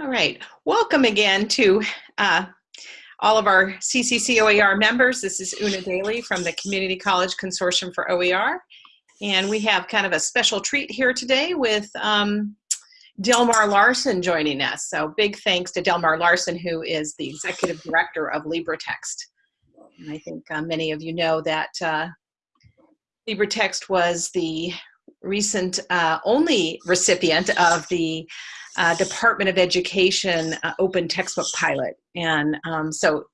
All right, welcome again to uh, all of our CCC OER members. This is Una Daly from the Community College Consortium for OER. And we have kind of a special treat here today with um, Delmar Larsen joining us. So big thanks to Delmar Larsen, who is the Executive Director of LibreText. And I think uh, many of you know that uh, LibreText was the recent uh, only recipient of the uh, Department of Education uh, open textbook pilot. And um, so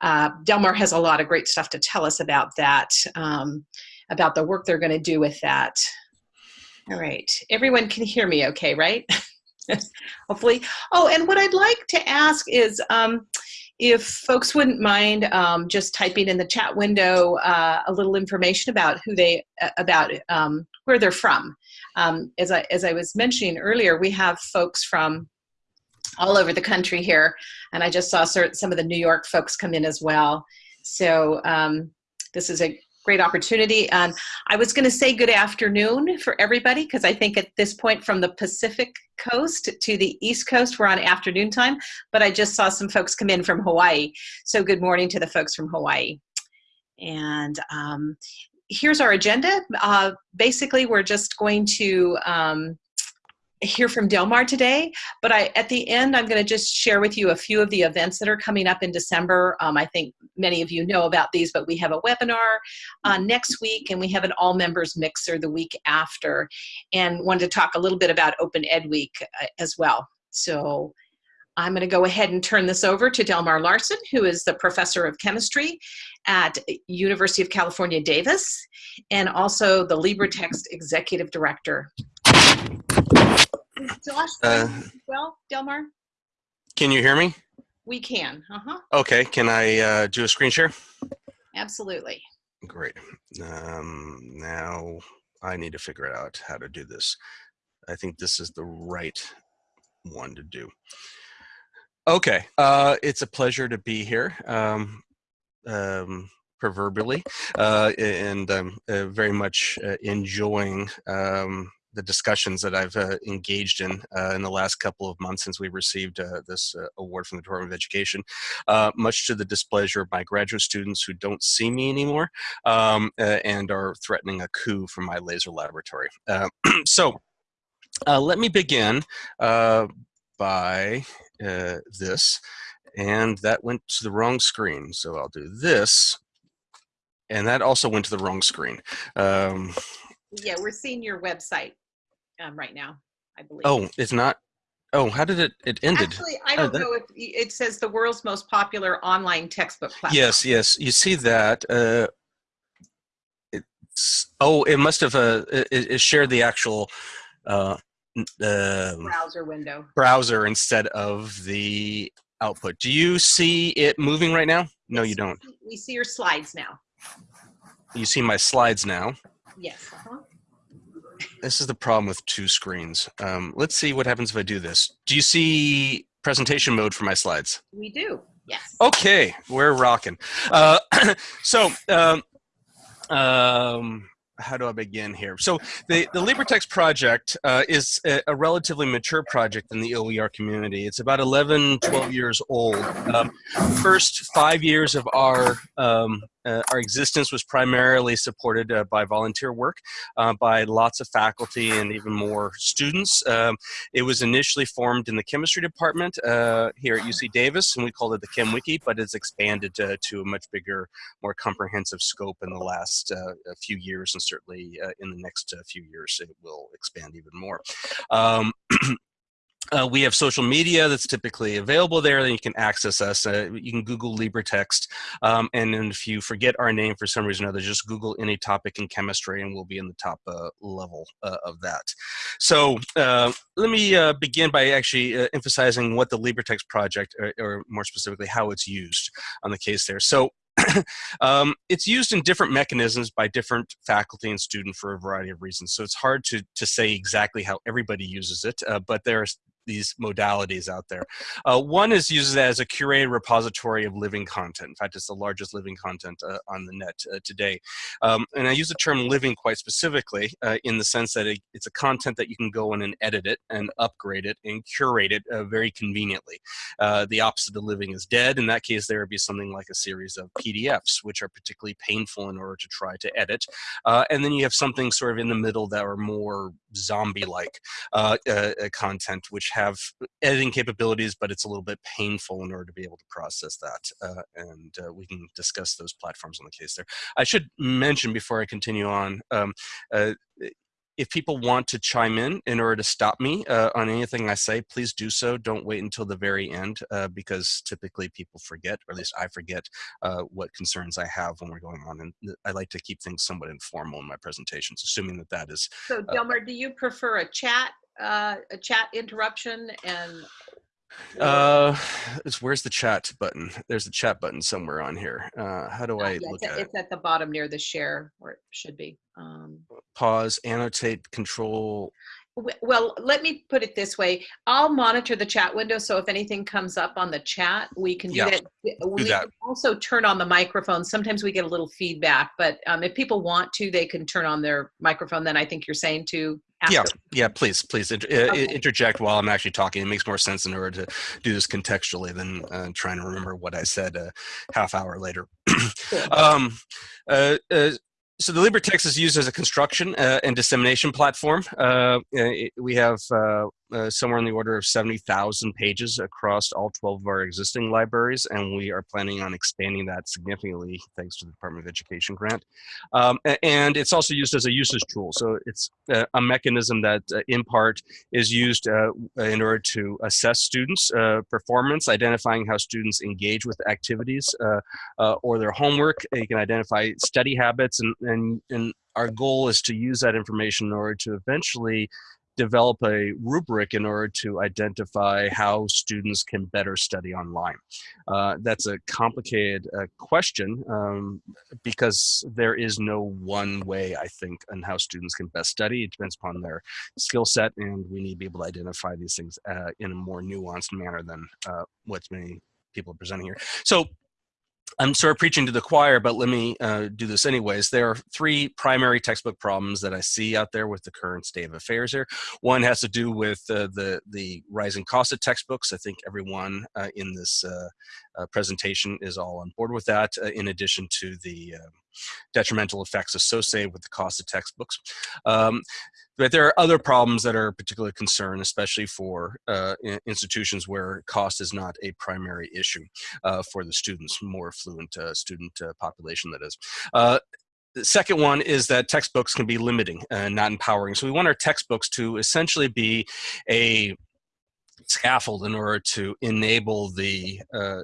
uh, Delmar has a lot of great stuff to tell us about that, um, about the work they're going to do with that. All right, everyone can hear me okay, right? Hopefully. Oh, and what I'd like to ask is, um, if folks wouldn't mind um, just typing in the chat window uh, a little information about who they, uh, about um, where they're from. Um, as, I, as I was mentioning earlier, we have folks from all over the country here, and I just saw some of the New York folks come in as well. So um, this is a great opportunity. Um, I was going to say good afternoon for everybody because I think at this point from the Pacific coast to the East Coast, we're on afternoon time, but I just saw some folks come in from Hawaii. So good morning to the folks from Hawaii. And um, here's our agenda. Uh, basically, we're just going to um, hear from Delmar today, but I, at the end, I'm going to just share with you a few of the events that are coming up in December. Um, I think many of you know about these, but we have a webinar uh, next week, and we have an all members mixer the week after, and wanted to talk a little bit about Open Ed Week uh, as well. So I'm going to go ahead and turn this over to Delmar Larsen, who is the professor of chemistry at University of California, Davis, and also the LibreText executive director. Josh, uh, well, Delmar? Can you hear me? We can, uh-huh. Okay, can I uh, do a screen share? Absolutely. Great. Um, now I need to figure out how to do this. I think this is the right one to do. Okay, uh, it's a pleasure to be here, um, um, proverbially, uh, and I'm uh, very much uh, enjoying um, the discussions that I've uh, engaged in uh, in the last couple of months since we received uh, this uh, award from the Department of Education, uh, much to the displeasure of my graduate students who don't see me anymore um, uh, and are threatening a coup from my laser laboratory. so let me begin by this, and that went to the wrong screen. So I'll do this, and that also went to the wrong screen. Um, yeah, we're seeing your website um, right now, I believe. Oh, it's not. Oh, how did it? It ended. Actually, I don't oh, know if it says the world's most popular online textbook platform. Yes, yes, you see that. Uh, it's oh, it must have uh, it, it shared the actual uh, uh, browser window browser instead of the output. Do you see it moving right now? No, you don't. We see your slides now. You see my slides now. Yes. Uh -huh. This is the problem with two screens. Um, let's see what happens if I do this. Do you see presentation mode for my slides? We do, yes. Okay, we're rocking. Uh, so, um, um, how do I begin here? So the, the LibreText project uh, is a, a, relatively mature project in the OER community. It's about 11, 12 years old. Um, first five years of our um, uh, our existence was primarily supported uh, by volunteer work uh, by lots of faculty and even more students. Um, it was initially formed in the chemistry department uh, here at UC Davis, and we called it the ChemWiki, but it's expanded to, a much bigger, more comprehensive scope in the last uh, few years, and certainly uh, in the next few years it will expand even more. Um, Uh, we have social media that's typically available there. Then you can access us. Uh, you can Google LibreText. Um, and then if you forget our name for some reason or other, just Google any topic in chemistry and we'll be in the top uh, level uh, of that. So uh, let me uh, begin by actually emphasizing what the LibreText project, or, or, more specifically, how it's used on the case there. So um, it's used in different mechanisms by different faculty and student for a variety of reasons. So it's hard to, to say exactly how everybody uses it, uh, but there's these modalities out there. Uh, one is used as a curated repository of living content. In fact, it's the largest living content uh, on the net uh, today. Um, and I use the term living quite specifically uh, in the sense that it, it's a content that you can go in and edit it and upgrade it and curate it uh, very conveniently. Uh, the opposite of living is dead. In that case, there would be something like a series of PDFs, which are particularly painful in order to try to edit. and then you have something sort of in the middle that are more zombie-like content, which have editing capabilities, but it's a little bit painful in order to be able to process that. Uh, and uh, we can discuss those platforms on the case there. I should mention before I continue on, um, uh, if people want to chime in in order to stop me uh, on anything I say, please do so. Don't wait until the very end uh, because typically people forget, or at least I forget, uh, what concerns I have when we're going on. And I like to keep things somewhat informal in my presentations, assuming that that is. So, Delmar, do you prefer a chat uh, a chat interruption and uh it's where's the chat button? There's the chat button somewhere on here. Uh how do i yeah, look it's, at it's it at the bottom near the share where it should be um. Pause annotate control. Well let me put it this way. I'll monitor the chat window so if anything comes up on the chat we can do Yeah, that. We that. can also turn on the microphone. Sometimes we get a little feedback but um, if people want to they can turn on their microphone then i think you're saying to after. yeah please please inter- uh, Okay. interject while i'm actually talking it makes more sense in order to do this contextually than uh, trying to remember what i said a half hour later um, uh, uh, so the LibreText is used as a construction uh, and dissemination platform. Uh, it- we have uh, somewhere in the order of 70,000 pages across all 12 of our existing libraries, and we are planning on expanding that significantly thanks to the Department of Education grant. Um, and it's also used as a usage tool. So it's uh, a mechanism that, uh, in part, is used uh, in order to assess students' performance, identifying how students engage with activities or their homework. You can identify study habits, and, and, and our goal is to use that information in order to eventually develop a rubric in order to identify how students can better study online. Uh, that's a complicated uh, question um, because there is no one way, I think, on how students can best study. It depends upon their skill set, and we need to be able to identify these things uh, in a more nuanced manner than uh, what many people are presenting here. So I'm sort of preaching to the choir, but let me uh, do this anyways. There are three primary textbook problems that I see out there with the current state of affairs here. One has to do with uh, the, the rising cost of textbooks. I think everyone uh, in this uh, uh, presentation is all on board with that, uh, in addition to the uh, detrimental effects associated with the cost of textbooks. Um, but there are other problems that are a particular concern, especially for uh, institutions where cost is not a primary issue uh, for the students, more affluent uh, student uh, population that is. Uh, the second one is that textbooks can be limiting and not empowering. So we want our textbooks to essentially be a scaffold in order to enable the uh,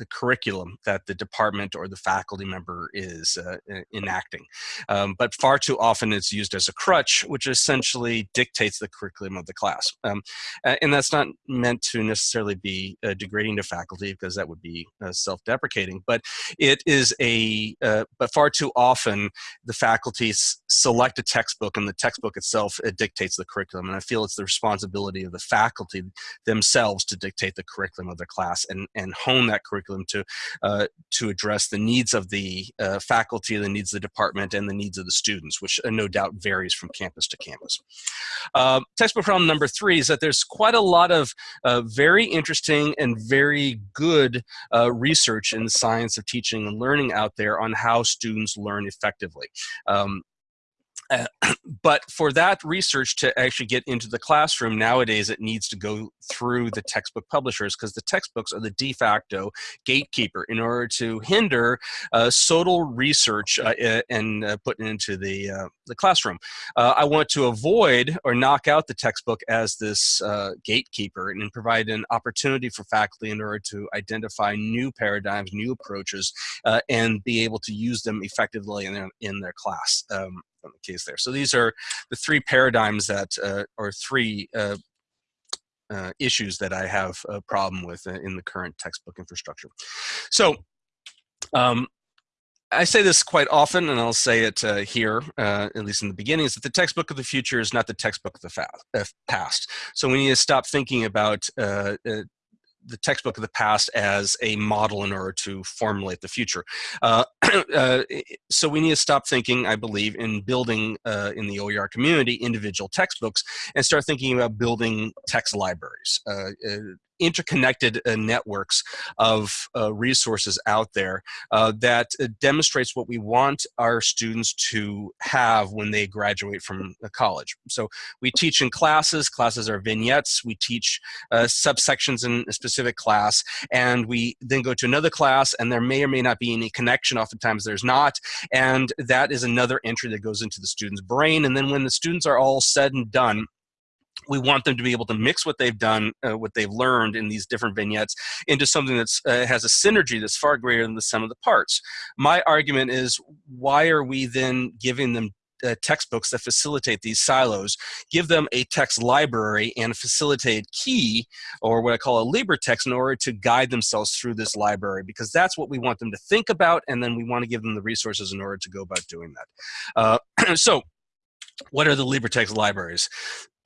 the curriculum that the department or the faculty member is uh, enacting. Um, but far too often it's used as a crutch, which essentially dictates the curriculum of the class. Um, and that's not meant to necessarily be uh, degrading to faculty because that would be uh, self-deprecating, but it is a, uh, but far too often the faculty select a textbook and the textbook itself it dictates the curriculum. And I feel it's the responsibility of the faculty themselves to dictate the curriculum of their class and, and hone that curriculum to uh, to address the needs of the uh, faculty, the needs of the department, and the needs of the students, which uh, no doubt varies from campus to campus. Uh, textbook problem number three is that there's quite a lot of uh, very interesting and very good uh, research in the science of teaching and learning out there on how students learn effectively. Um, but for that research to actually get into the classroom nowadays it needs to go through the textbook publishers because the textbooks are the de facto gatekeeper in order to hinder uh, research uh, and uh, put into the, uh, the classroom. Uh, I want to avoid or knock out the textbook as this uh, gatekeeper and provide an opportunity for faculty in order to identify new paradigms, new approaches, and be able to use them effectively in their, in their class. Um, the case there. So these are the three paradigms that, uh, or three uh, uh, issues that I have a problem with uh, in the current textbook infrastructure. So um, I say this quite often, and I'll say it uh, here, uh, at least in the beginning, is that the textbook of the future is not the textbook of the uh, past. So we need to stop thinking about uh, uh, the textbook of the past as a model in order to formulate the future. Uh, uh, so we need to stop thinking, I believe, in building uh, in the OER community individual textbooks and start thinking about building text libraries. Uh, uh, interconnected uh, networks of uh, resources out there uh, that uh, demonstrates what we want our students to have when they graduate from college. So we teach in classes, classes are vignettes, we teach uh, subsections in a specific class, and we then go to another class and there may or may not be any connection, oftentimes there's not, and that is another entry that goes into the student's brain, and then when the students are all said and done, we want them to be able to mix what they've done, uh, what they've learned in these different vignettes into something that uh, has a synergy that's far greater than the sum of the parts. My argument is why are we then giving them uh, textbooks that facilitate these silos, give them a text library and a facilitated key, or what I call a LibreText, in order to guide themselves through this library, because that's what we want them to think about, and then we want to give them the resources in order to go about doing that. Uh, so, what are the LibreText libraries?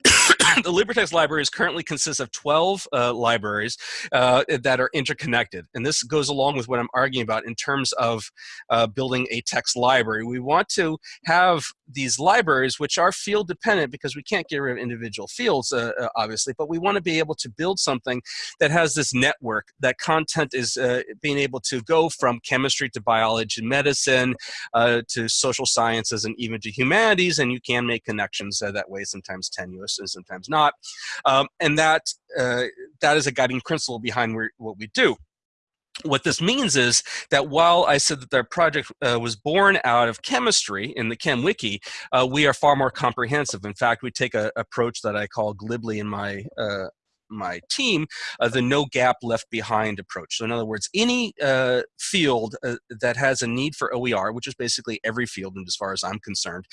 the LibreText libraries currently consists of 12 uh, libraries uh, that are interconnected. And this goes along with what I'm arguing about in terms of uh, building a text library. We want to have these libraries, which are field dependent because we can't get rid of individual fields, uh, uh, obviously, but we want to be able to build something that has this network, that content is uh, being able to go from chemistry to biology, and medicine, to social sciences, and even to humanities, and you can make connections that way, sometimes tenuous and sometimes not. Um, and that, uh, that is a guiding principle behind what we do what this means is that while I said that our project uh, was born out of chemistry in the ChemWiki, uh, we are far more comprehensive. In fact, we take an approach that I call glibly in my uh, my team uh, the no gap left behind approach. So in other words, any uh, field uh, that has a need for OER, which is basically every field, and as far as I'm concerned,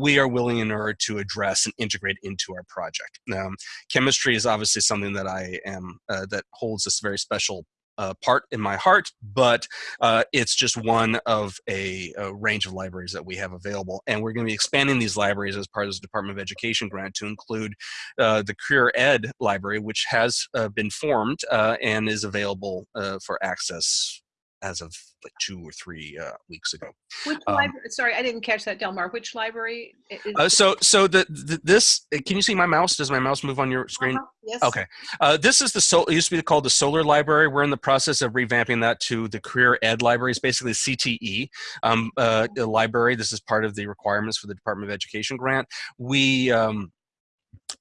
we are willing in order to address and integrate into our project. Um, chemistry is obviously something that I am, that holds this very special uh, part in my heart, but uh, it's just one of a, a, range of libraries that we have available. And we're going to be expanding these libraries as part of the Department of Education grant to include uh, the Career Ed library, which has uh, been formed uh, and is available uh, for access as of like two or three uh, weeks ago. Which um, library? Sorry, I didn't catch that, Delmar. Which library? Uh, so, so the, the, this uh, can you see my mouse? Does my mouse move on your screen? Uh -huh. Yes. Okay. Uh, this is the so it used to be called the Solar Library. We're in the process of revamping that to the Career Ed Library. It's basically CTE um, uh, library. This is part of the requirements for the Department of Education grant. We um,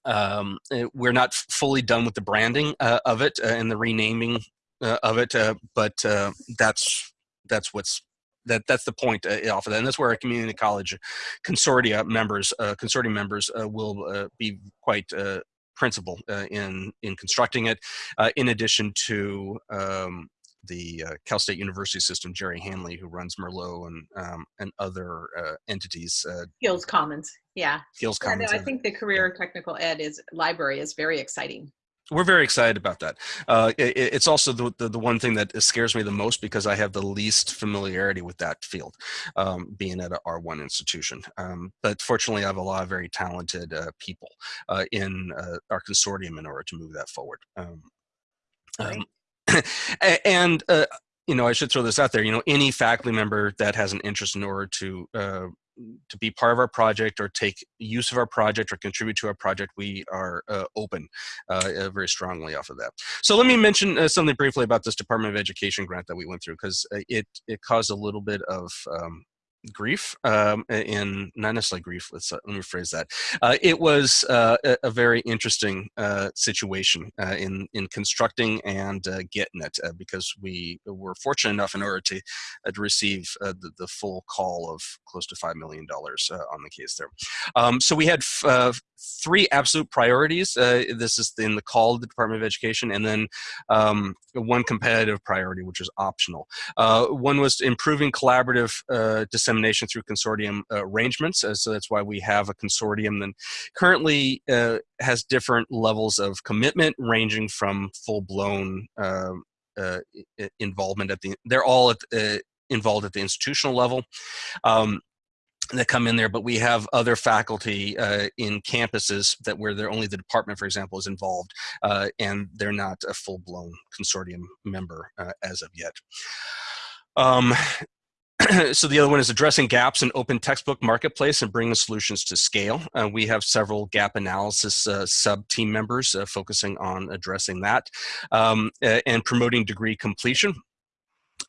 um, eh, we're not fully done with the branding uh, of it uh, and the renaming uh, of it, uh, but uh, that's that's what's that that's the point uh, off of that, and that's where our community college consortia members, uh, consortium members, uh, will uh, be quite uh, principal uh, in in constructing it. in addition to um, the Cal State University system, Jerry Hanley, who runs Merlot and um, and other entities. Skills Commons, yeah. Skills Commons. Yeah, no, I think the career technical ed is library is very exciting we're very excited about that. Uh, it, it's also the, the, the, one thing that scares me the most because I have the least familiarity with that field, um, being at a R1 institution. Um, but fortunately, I have a lot of very talented uh, people uh, in uh, our consortium in order to move that forward. Um, um and uh, you know, I should throw this out there. You know, any faculty member that has an interest in order to uh, to be part of our project or take use of our project or contribute to our project, we are uh, open uh, uh very strongly off of that. So let me mention uh, something briefly about this Department of Education grant that we went through because uh, it, it caused a little bit of um, grief um, in not necessarily grief let's uh, let me phrase that. Uh, it was uh, a, a, very interesting uh, situation uh, in in constructing and uh, getting it because we were fortunate enough in order to, to receive the, the full call of close to five million dollars on the case there. Um, so we had three absolute priorities this is in the call of the Department of Education and then um, one competitive priority which is optional. One was improving collaborative dissemination through consortium uh, arrangements. Uh, so that's why we have a consortium that currently uh, has different levels of commitment ranging from full-blown um, involvement at the, they're all at, involved at the institutional level. Um, that come in there, but we have other faculty uh, in campuses that where they're only the department, for example, is involved, uh, and they're not a full-blown consortium member uh, as of yet. Um, so the other one is addressing gaps in open textbook marketplace and bringing solutions to scale. Uh, we have several gap analysis uh, sub team members uh, focusing on addressing that um, and promoting degree completion.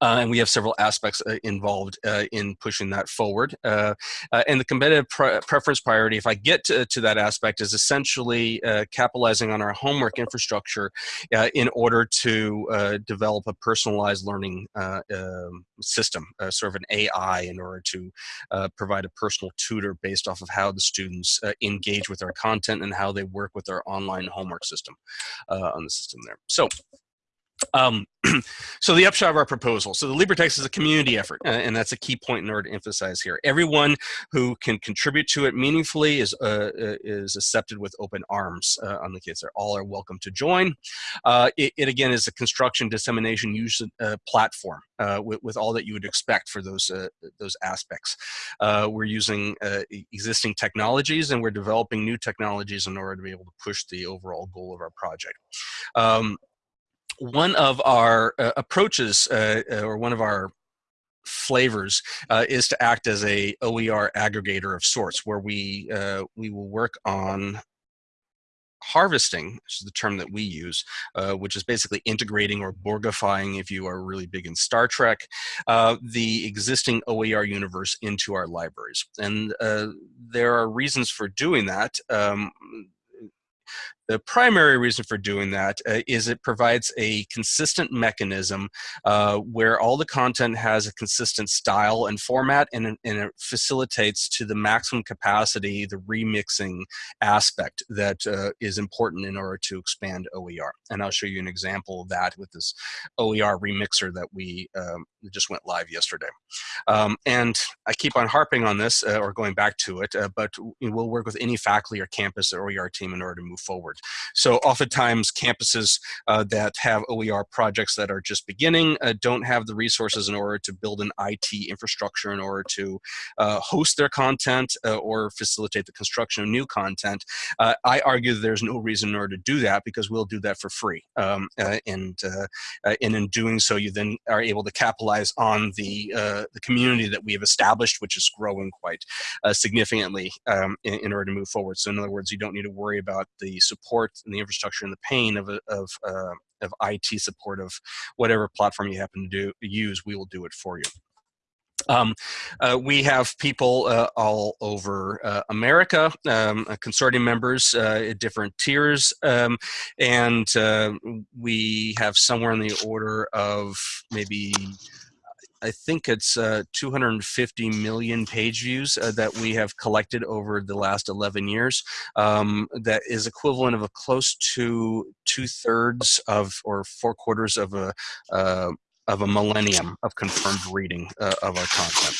Uh, and we have several aspects uh, involved uh, in pushing that forward. Uh, uh, and the competitive pre preference priority, if I get to, to, that aspect, is essentially uh, capitalizing on our homework infrastructure in order to develop a personalized learning um, system, sort of an AI, in order to provide a personal tutor based off of how the students engage with our content and how they work with our online homework system on the system there. So um, so the upshot of our proposal. So the LibreText is a community effort, uh, and that's a key point in order to emphasize here. Everyone who can contribute to it meaningfully is uh, uh is accepted with open arms uh, on the kids. They're all are welcome to join. Uh, it, it, again is a construction dissemination use uh, platform with, with, all that you would expect for those those aspects. we're using existing technologies and we're developing new technologies in order to be able to push the overall goal of our project. Um, one of our uh, approaches uh, uh, or one of our flavors uh, is to act as a OER aggregator of sorts where we uh, we will work on harvesting, which is the term that we use, uh, which is basically integrating or Borgifying, if you are really big in Star Trek, the existing OER universe into our libraries. And there are reasons for doing that. Um, the primary reason for doing that uh, is it provides a consistent mechanism uh, where all the content has a consistent style and format and, and it facilitates to the maximum capacity the remixing aspect that uh, is important in order to expand OER. And I'll show you an example of that with this OER remixer that we um, just went live yesterday. Um, and I keep on harping on this uh, or going back to it, uh, but we'll work with any faculty or campus or OER team in order to move forward. So oftentimes campuses uh, that have OER projects that are just beginning uh, don't have the resources in order to build an IT infrastructure in order to uh, host their content uh, or facilitate the construction of new content. Uh, I argue that there's no reason in order to do that because we'll do that for free. Um, and, and in doing so, you then are able to capitalize on the, the community that we have established, which is growing quite significantly um, in, in order to move forward. So in other words, you don't need to worry about the support and the infrastructure and the pain of, of, uh, of IT support of whatever platform you happen to do, use, we will do it for you. Um, uh, we have people uh, all over uh, America, um, uh, consortium members uh, at different tiers, um, and uh, we have somewhere in the order of maybe I think it's uh, 250 million page views uh, that we have collected over the last 11 years. Um, that is equivalent of a close to two thirds of or four quarters of a uh, of a millennium of confirmed reading uh, of our content.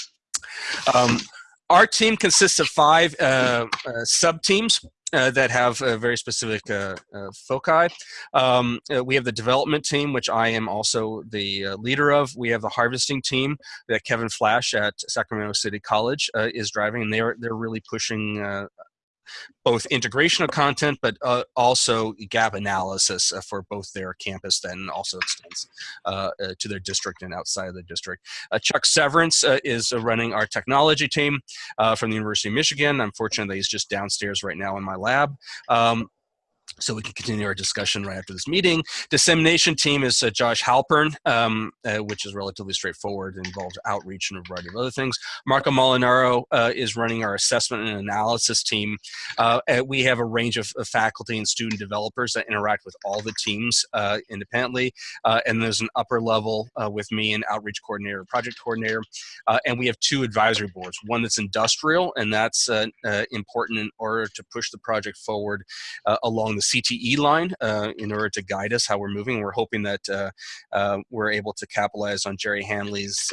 Um, our team consists of five uh, uh, sub teams uh, that have a very specific uh, uh, foci. Um, we have the development team, which I am also the leader of. We have the harvesting team that Kevin Flash at Sacramento City College is driving, and they're they're really pushing both integration of content, but uh, also gap analysis uh, for both their campus then also extends uh, uh to their district and outside of the district. Uh, Chuck Severance uh, is running our technology team from the University of Michigan. Unfortunately, he's just downstairs right now in my lab. Um, so we can continue our discussion right after this meeting. Dissemination team is uh, Josh Halpern, um, uh, which is relatively straightforward and involves outreach and a variety of other things. Marco Molinaro uh, is running our assessment and analysis team. Uh, we have a range of, of, faculty and student developers that interact with all the teams uh, independently. Uh, and there's an upper level with me, and outreach coordinator, project coordinator. and we have two advisory boards, one that's industrial, and that's important in order to push the project forward along the CTE line uh, in order to guide us how we're moving. We're hoping that uh, uh, we're able to capitalize on Jerry Hanley's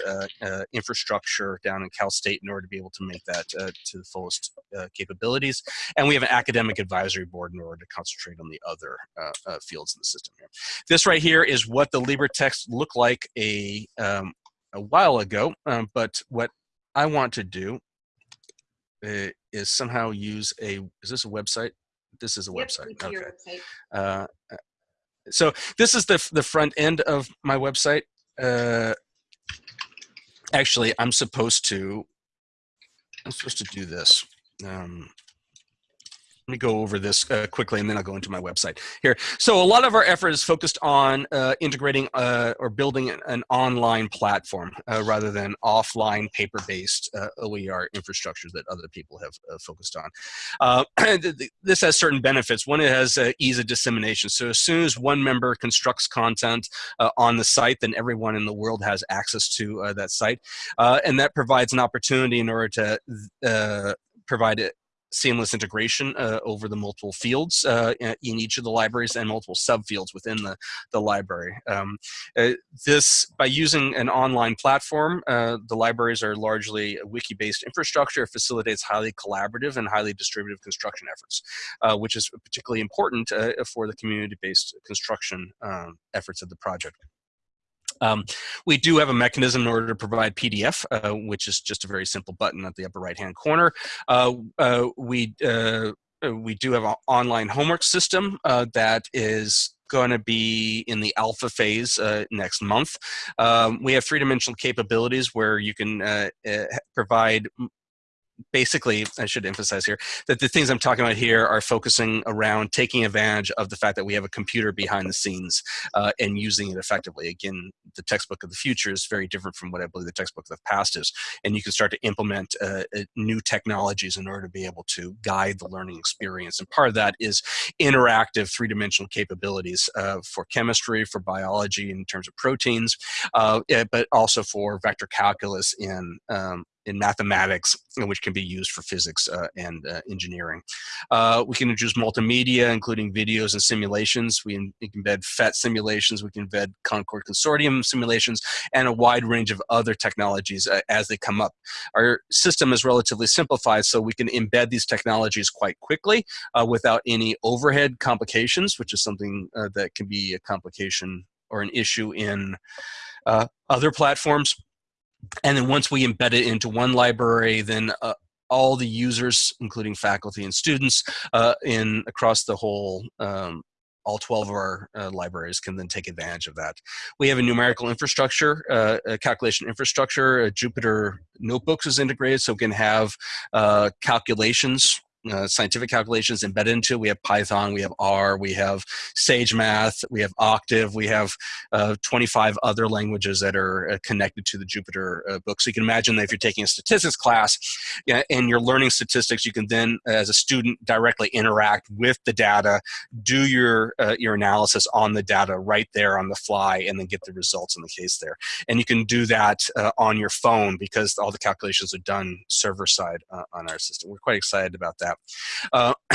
infrastructure down in Cal State in order to be able to make that to the fullest capabilities. And we have an academic advisory board in order to concentrate on the other fields in the system here. This right here is what the LibreText look like a um, a while ago, um, but what I want to do uh, is somehow use a, is this a website? This is a Yep, website. we see your Okay. website. Uh, uh, so this is the, the front end of my website. Uh, actually, I'm supposed to, I'm supposed to do this. Um, let me go over this uh, quickly and then I'll go into my website here. So a lot of our effort is focused on uh, integrating uh, or building an, online platform uh, rather than offline paper-based uh, OER infrastructure that other people have uh, focused on. This has certain benefits. One, it has ease of dissemination. So as soon as one member constructs content on the site, then everyone in the world has access to that site. and that provides an opportunity in order to provide seamless integration uh, over the multiple fields uh, in each of the libraries and multiple subfields within the, the library. Um, uh, this, by using an online platform, uh, the libraries are largely a wiki-based infrastructure, facilitates highly collaborative and highly distributive construction efforts, uh, which is particularly important uh, for the community-based construction um, efforts of the project. Um, we do have a mechanism in order to provide PDF, uh, which is just a very simple button at the upper right-hand corner. Uh, uh, we uh, uh, we do have an online homework system uh, that is going to be in the alpha phase uh, next month. Um, we have three-dimensional capabilities where you can uh, uh, provide basically, I should emphasize here, that the things I'm talking about here are focusing around taking advantage of the fact that we have a computer behind the scenes uh, and using it effectively. Again, the textbook of the future is very different from what I believe the textbook of the past is. And you can start to implement uh, uh new technologies in order to be able to guide the learning experience. And part of that is interactive three-dimensional capabilities uh, for chemistry, for biology in terms of proteins, uh, but also for vector calculus in um, in mathematics, which can be used for physics uh, and uh, engineering. Uh, we can introduce multimedia, including videos and simulations. We, in, we, can embed PhET simulations. We can embed Concord Consortium simulations and a wide range of other technologies uh, as they come up. Our system is relatively simplified, so we can embed these technologies quite quickly uh, without any overhead complications, which is something uh, that can be a complication or an issue in other platforms and then once we embed it into one library, then uh, all the users, including faculty and students, uh, in across the whole um, all 12 of our uh, libraries can then take advantage of that. We have a numerical infrastructure, uh, a calculation infrastructure. Jupyter Notebooks is integrated, so we can have uh, calculations uh, scientific calculations embedded into. We have Python, we have R, we have Sage Math, we have Octave, we have uh, 25 other languages that are uh, connected to the Jupyter uh, book. So you can imagine that if you're taking a statistics class yeah, and you're learning statistics, you can then, as a student, directly interact with the data, do your uh, your analysis on the data right there on the fly, and then get the results in the case there. And you can do that on your phone because all the calculations are done server side on our system. We're quite excited about that. Uh,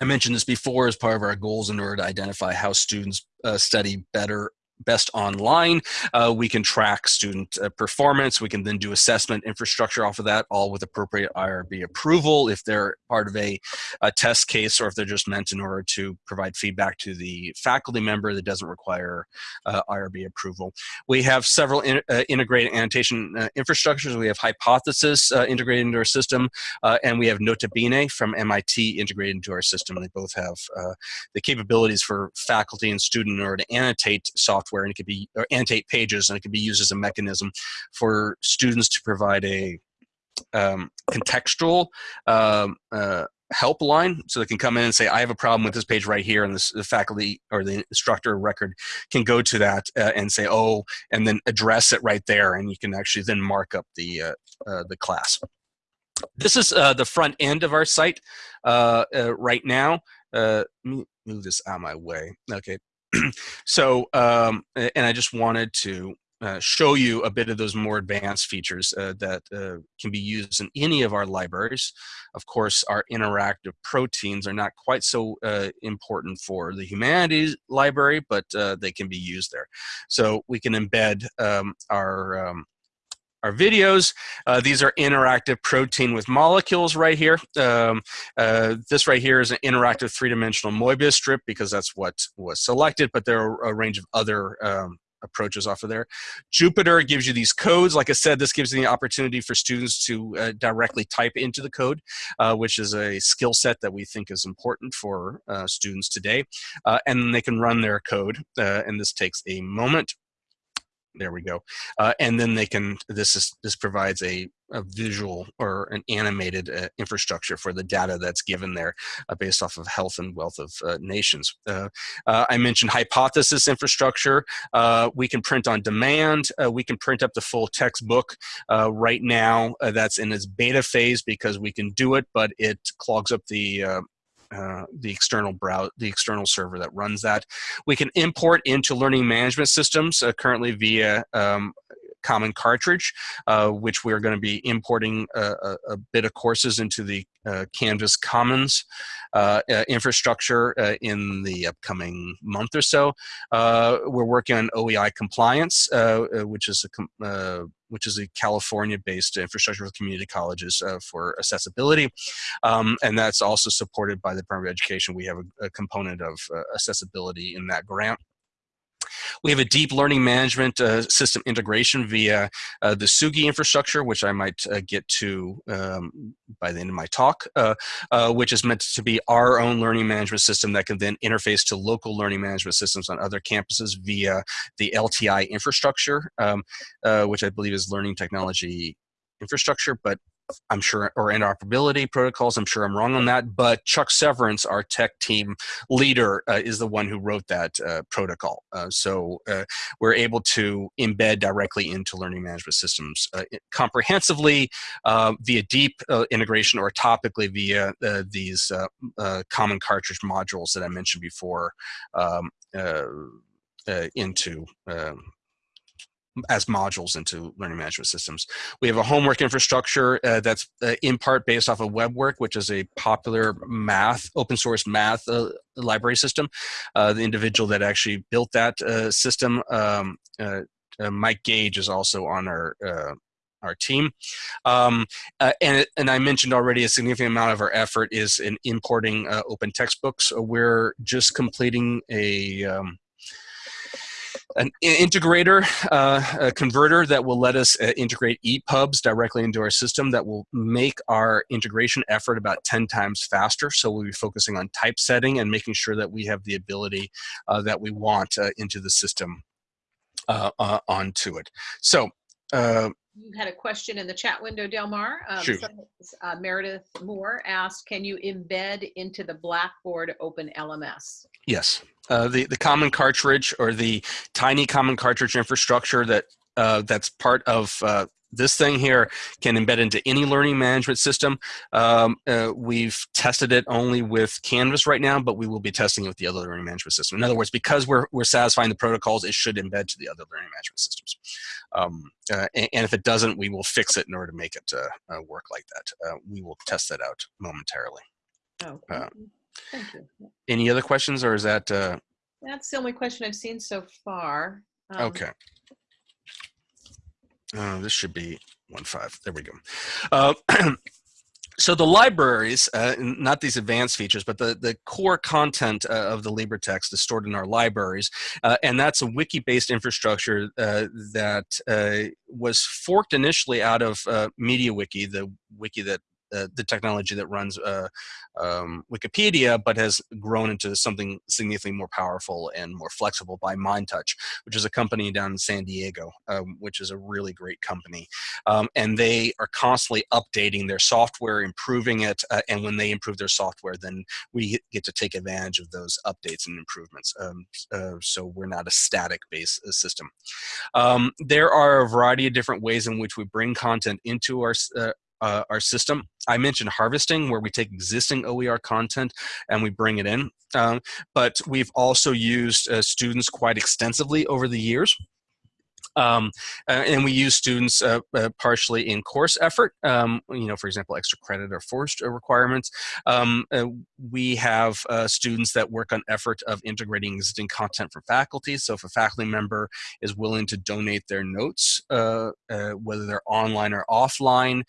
I mentioned this before as part of our goals in order to identify how students uh, study better best online. Uh, we can track student uh, performance. We can then do assessment infrastructure off of that, all with appropriate IRB approval if they're part of a, a, test case or if they're just meant in order to provide feedback to the faculty member that doesn't require uh, IRB approval. We have several in, uh, integrated annotation uh, infrastructures. We have Hypothesis uh, integrated into our system, and we have Nota Bene from MIT integrated into our system. They both have the capabilities for faculty and student in order to annotate software software and it could be or annotate pages and it could be used as a mechanism for students to provide a um, contextual um, uh, helpline so they can come in and say i have a problem with this page right here and this, the faculty or the instructor record can go to that uh, and say oh and then address it right there and you can actually then mark up the uh, uh, the class. This is uh, the front end of our site uh, uh, right now. Let me move this out of my way. Okay so, um, and I just wanted to uh, show you a bit of those more advanced features uh, that uh, can be used in any of our libraries. Of course, our interactive proteins are not quite so uh, important for the humanities library, but uh, they can be used there. So we can embed um, our um, our videos. Uh, these are interactive protein with molecules right here. Um, uh, this right here is an interactive three-dimensional Moebius strip because that's what was selected, but there are a range of other um, approaches off of there. Jupyter gives you these codes. Like I said, this gives you the opportunity for students to uh, directly type into the code, uh, which is a skill set that we think is important for uh, students today. Uh, and they can run their code, uh, and this takes a moment there we go. Uh, and then they can this is this provides a, a visual or an animated uh, infrastructure for the data that's given there uh, based off of health and wealth of uh, nations. Uh, uh, i mentioned hypothesis infrastructure. We can print on demand. We can print up the full textbook. Right now that's in its beta phase because we can do it but it clogs up the uh, the external browser, the external server that runs that. We can import into learning management systems uh, currently via um, common cartridge, uh, which we're going to be importing a, a, a, bit of courses into the uh, Canvas Commons uh, uh infrastructure uh, in the upcoming month or so. Uh, we're working on OEI compliance, which is a which is a California-based infrastructure for community colleges for accessibility, um, and that's also supported by the Department of Education. We have a, a component of accessibility in that grant. We have a deep learning management uh, system integration via uh, the Tsugi infrastructure, which I might uh, get to um, by the end of my talk, uh, uh, which is meant to be our own learning management system that can then interface to local learning management systems on other campuses via the LTI infrastructure, um, uh, which I believe is learning technology infrastructure, but I'm sure, or interoperability protocols. I'm sure I'm wrong on that, but Chuck Severance, our tech team leader, uh, is the one who wrote that uh, protocol. Uh, so uh, we're able to embed directly into learning management systems uh, comprehensively uh, via deep integration or topically via these common cartridge modules that I mentioned before um, into um, as modules into learning management systems. We have a homework infrastructure uh, that's uh, in part based off of WebWork, which is a popular math, open source math uh, library system. Uh, the individual that actually built that uh, system, um, uh, Mike Gage, is also on our our team. Um, uh, and, and I mentioned already a significant amount of our effort is in importing uh, open textbooks. we're just completing a, um, an integrator, uh, a converter that will let us uh, integrate EPUBs directly into our system that will make our integration effort about 10 times faster. So we'll be focusing on typesetting and making sure that we have the ability uh, that we want uh, into the system uh, uh, onto it. So you had a question in the chat window, Delmar. Um, Shoot. uh, Meredith Moore asked, can you embed into the Blackboard Open LMS? Yes. Uh, the, the common cartridge or the tiny common cartridge infrastructure that uh, that's part of uh, this thing here can embed into any learning management system. Um, uh, we've tested it only with Canvas right now, but we will be testing it with the other learning management system. In other words, because we're, we're satisfying the protocols, it should embed to the other learning management systems. Um, uh, and, and, if it doesn't, we will fix it in order to make it uh, uh work like that. Uh, we will test that out momentarily. Oh, thank you. Any other questions or is that? That's the only question I've seen so far. Um, okay. Uh, this should be one five. There we go. Uh, so the libraries, uh, not these advanced features, but the, the core content uh, of the LibreText is stored in our libraries. Uh, and that's a wiki-based infrastructure uh, that uh, was forked initially out of MediaWiki, the wiki that uh, the technology that runs uh, um, Wikipedia, but has grown into something significantly more powerful and more flexible by MindTouch, which is a company down in San Diego, um, which is a really great company. Um, and they are constantly updating their software, improving it, uh, and when they improve their software, then we get to take advantage of those updates and improvements. Um, uh, so we're not a static based uh, system. Um, there are a variety of different ways in which we bring content into our uh, our system. I mentioned harvesting, where we take existing OER content and we bring it in. Um, but we've also used uh, students quite extensively over the years. Um, uh, and we use students uh, uh, partially in course effort, um, you know, for example, extra credit or forced requirements. Um, uh, we have uh, students that work on effort of integrating existing content from faculty. So if a faculty member is willing to donate their notes, uh, whether they're online or offline,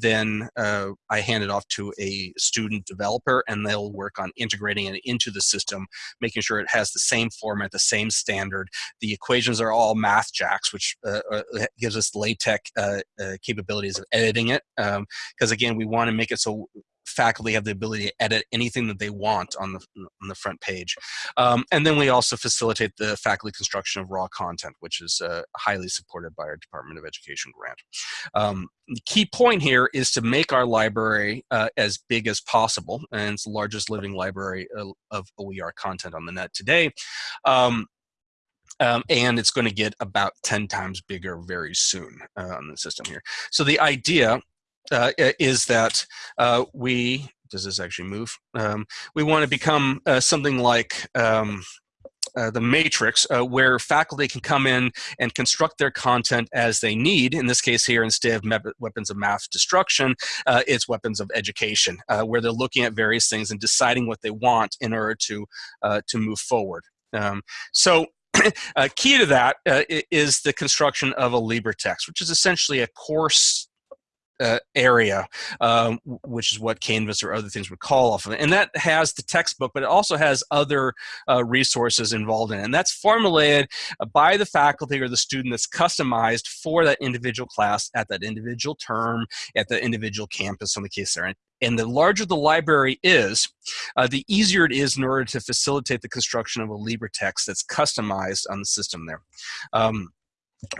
then I hand it off to a student developer and they'll work on integrating it into the system, making sure it has the same format, the same standard. The equations are all Which uh, uh gives us LaTeX uh, uh, capabilities of editing it. Because um, again, we want to make it so faculty have the ability to edit anything that they want on the on the front page. Um, and then we also facilitate the faculty construction of raw content, which is uh, highly supported by our Department of Education grant. Um, the key point here is to make our library uh, as big as possible, and it's the largest living library of OER content on the net today. Um, um, and it's going to get about 10 times bigger very soon uh, on the system here. So the idea uh, is that uh, we, does this actually move? Um, we want to become uh, something like um, uh, the matrix uh, where faculty can come in and construct their content as they need. In this case here, instead of weapons of math destruction, it's weapons of education, where they're looking at various things and deciding what they want in order to, to move forward. Um, so uh, key to that uh, is the construction of a LibreText, which is essentially a course uh, area, um, which is what Canvas or other things would call off of it. And that has the textbook, but it also has other uh, resources involved in it. And that's formulated uh, by the faculty or the student that's customized for that individual class at that individual term, at the individual campus on the case there. And the larger the library is, uh, the easier it is in order to facilitate the construction of a LibreText that's customized on the system there. Um,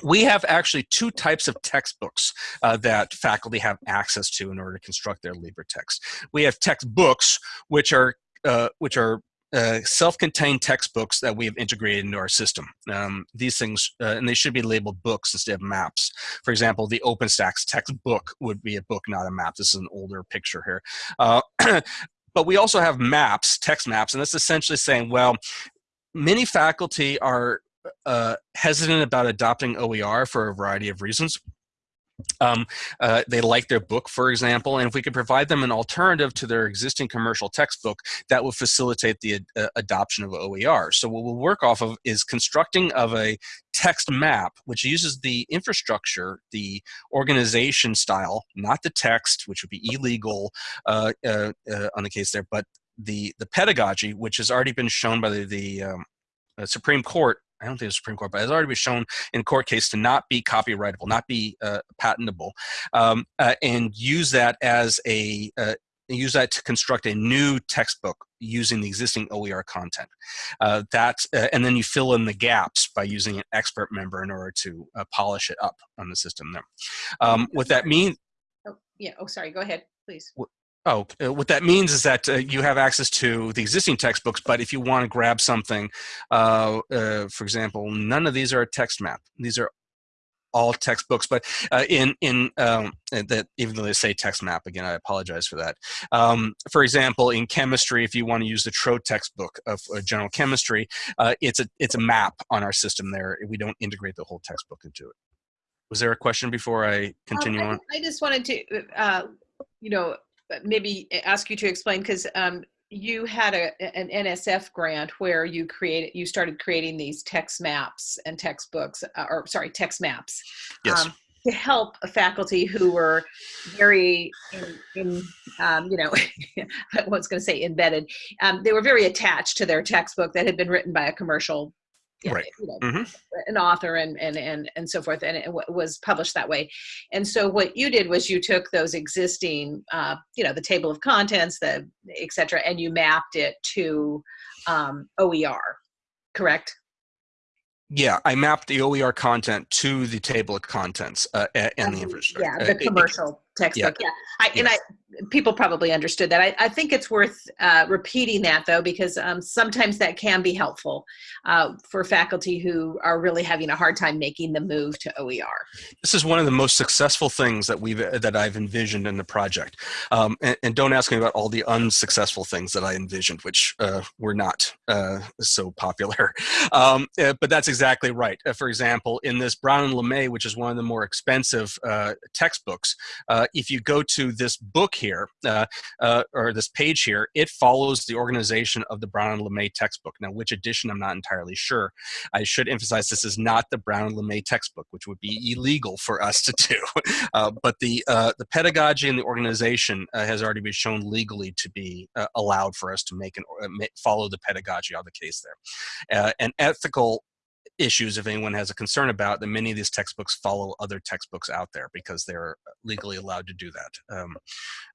we have actually two types of textbooks uh, that faculty have access to in order to construct their Libre text. We have textbooks, which are uh, which are uh, self-contained textbooks that we have integrated into our system. Um, these things, uh, and they should be labeled books instead of maps. For example, the OpenStax textbook would be a book, not a map. This is an older picture here. Uh, but we also have maps, text maps, and that's essentially saying, well, many faculty are uh, hesitant about adopting OER for a variety of reasons. Um, uh, they like their book, for example, and if we could provide them an alternative to their existing commercial textbook, that would facilitate the uh, adoption of OER. So what we'll work off of is constructing of a text map, which uses the infrastructure, the organization style, not the text, which would be illegal uh, uh, uh on the case there, but the, the pedagogy, which has already been shown by the, the um, Supreme Court I don't think the Supreme Court, but has already been shown in court case to not be copyrightable, not be uh, patentable, um, uh, and use that as a uh, use that to construct a new textbook using the existing OER content. Uh, that uh, and then you fill in the gaps by using an expert member in order to uh, polish it up on the system there. Um, what that means. Oh, yeah. Oh, sorry. Go ahead, please. Oh, uh, what that means is that uh, you have access to the existing textbooks, but if you want to grab something, uh, uh, for example, none of these are a text map. These are all textbooks, but uh, in in um, uh, that even though they say text map again, I apologize for that. Um, for example, in chemistry, if you want to use the Tro textbook of general chemistry, it's a it's a map on our system there. We don't integrate the whole textbook into it. Was there a question before I continue um, I, on? I just wanted to, you know, maybe ask you to explain because um, you had a, an NSF grant where you created, you started creating these text maps and textbooks, uh, or sorry, text maps. Yes. Um, to help faculty who were very, in, in um, you know, I was going to say embedded. Um, they were very attached to their textbook that had been written by a commercial right. You know, mm -hmm. an author and, and, and, and so forth, and it was published that way. And so what you did was you took those existing, uh, you know, the table of contents, the et cetera, and you mapped it to um, OER, correct? Yeah, I mapped the OER content to the table of contents uh, and the infrastructure. Yeah, the commercial textbook. Yeah, I, and I people probably understood that. I, I think it's worth uh, repeating that though, because um, sometimes that can be helpful uh, for faculty who are really having a hard time making the move to OER. This is one of the most successful things that we've that I've envisioned in the project. Um, and, and, don't ask me about all the unsuccessful things that I envisioned, which uh, were not uh, so popular. Um, uh, but that's exactly right. Uh, for example, in this Brown and LeMay, which is one of the more expensive textbooks, if you go to this book here, uh, uh, or this page here, it follows the organization of the Brown and LeMay textbook. Now, which edition, I'm not entirely sure. I should emphasize this is not the Brown and LeMay textbook, which would be illegal for us to do. Uh, but the, uh, the pedagogy and the organization uh, has already been shown legally to be uh, allowed for us to make and follow the pedagogy of the case there. and ethical issues if anyone has a concern about that many of these textbooks follow other textbooks out there because they're legally allowed to do that um,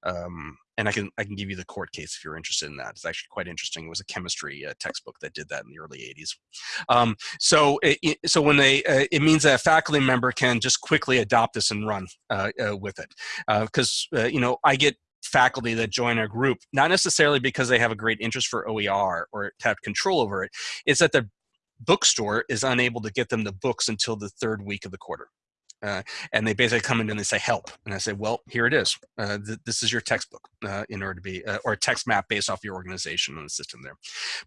um, and I can I can give you the court case if you're interested in that. It's actually quite interesting. It was a chemistry uh, textbook that did that in the early 80s. Um, so it, so when they uh, it means that a faculty member can just quickly adopt this and run uh, uh with it because uh, uh, you know I get faculty that join our group, not necessarily because they have a great interest for OER or have control over it. It's that the bookstore is unable to get them the books until the third week of the quarter. Uh, and they basically come in and they say help and i say well here it is. Uh, th this is your textbook uh, in order to be uh, or a text map based off your organization and the system there.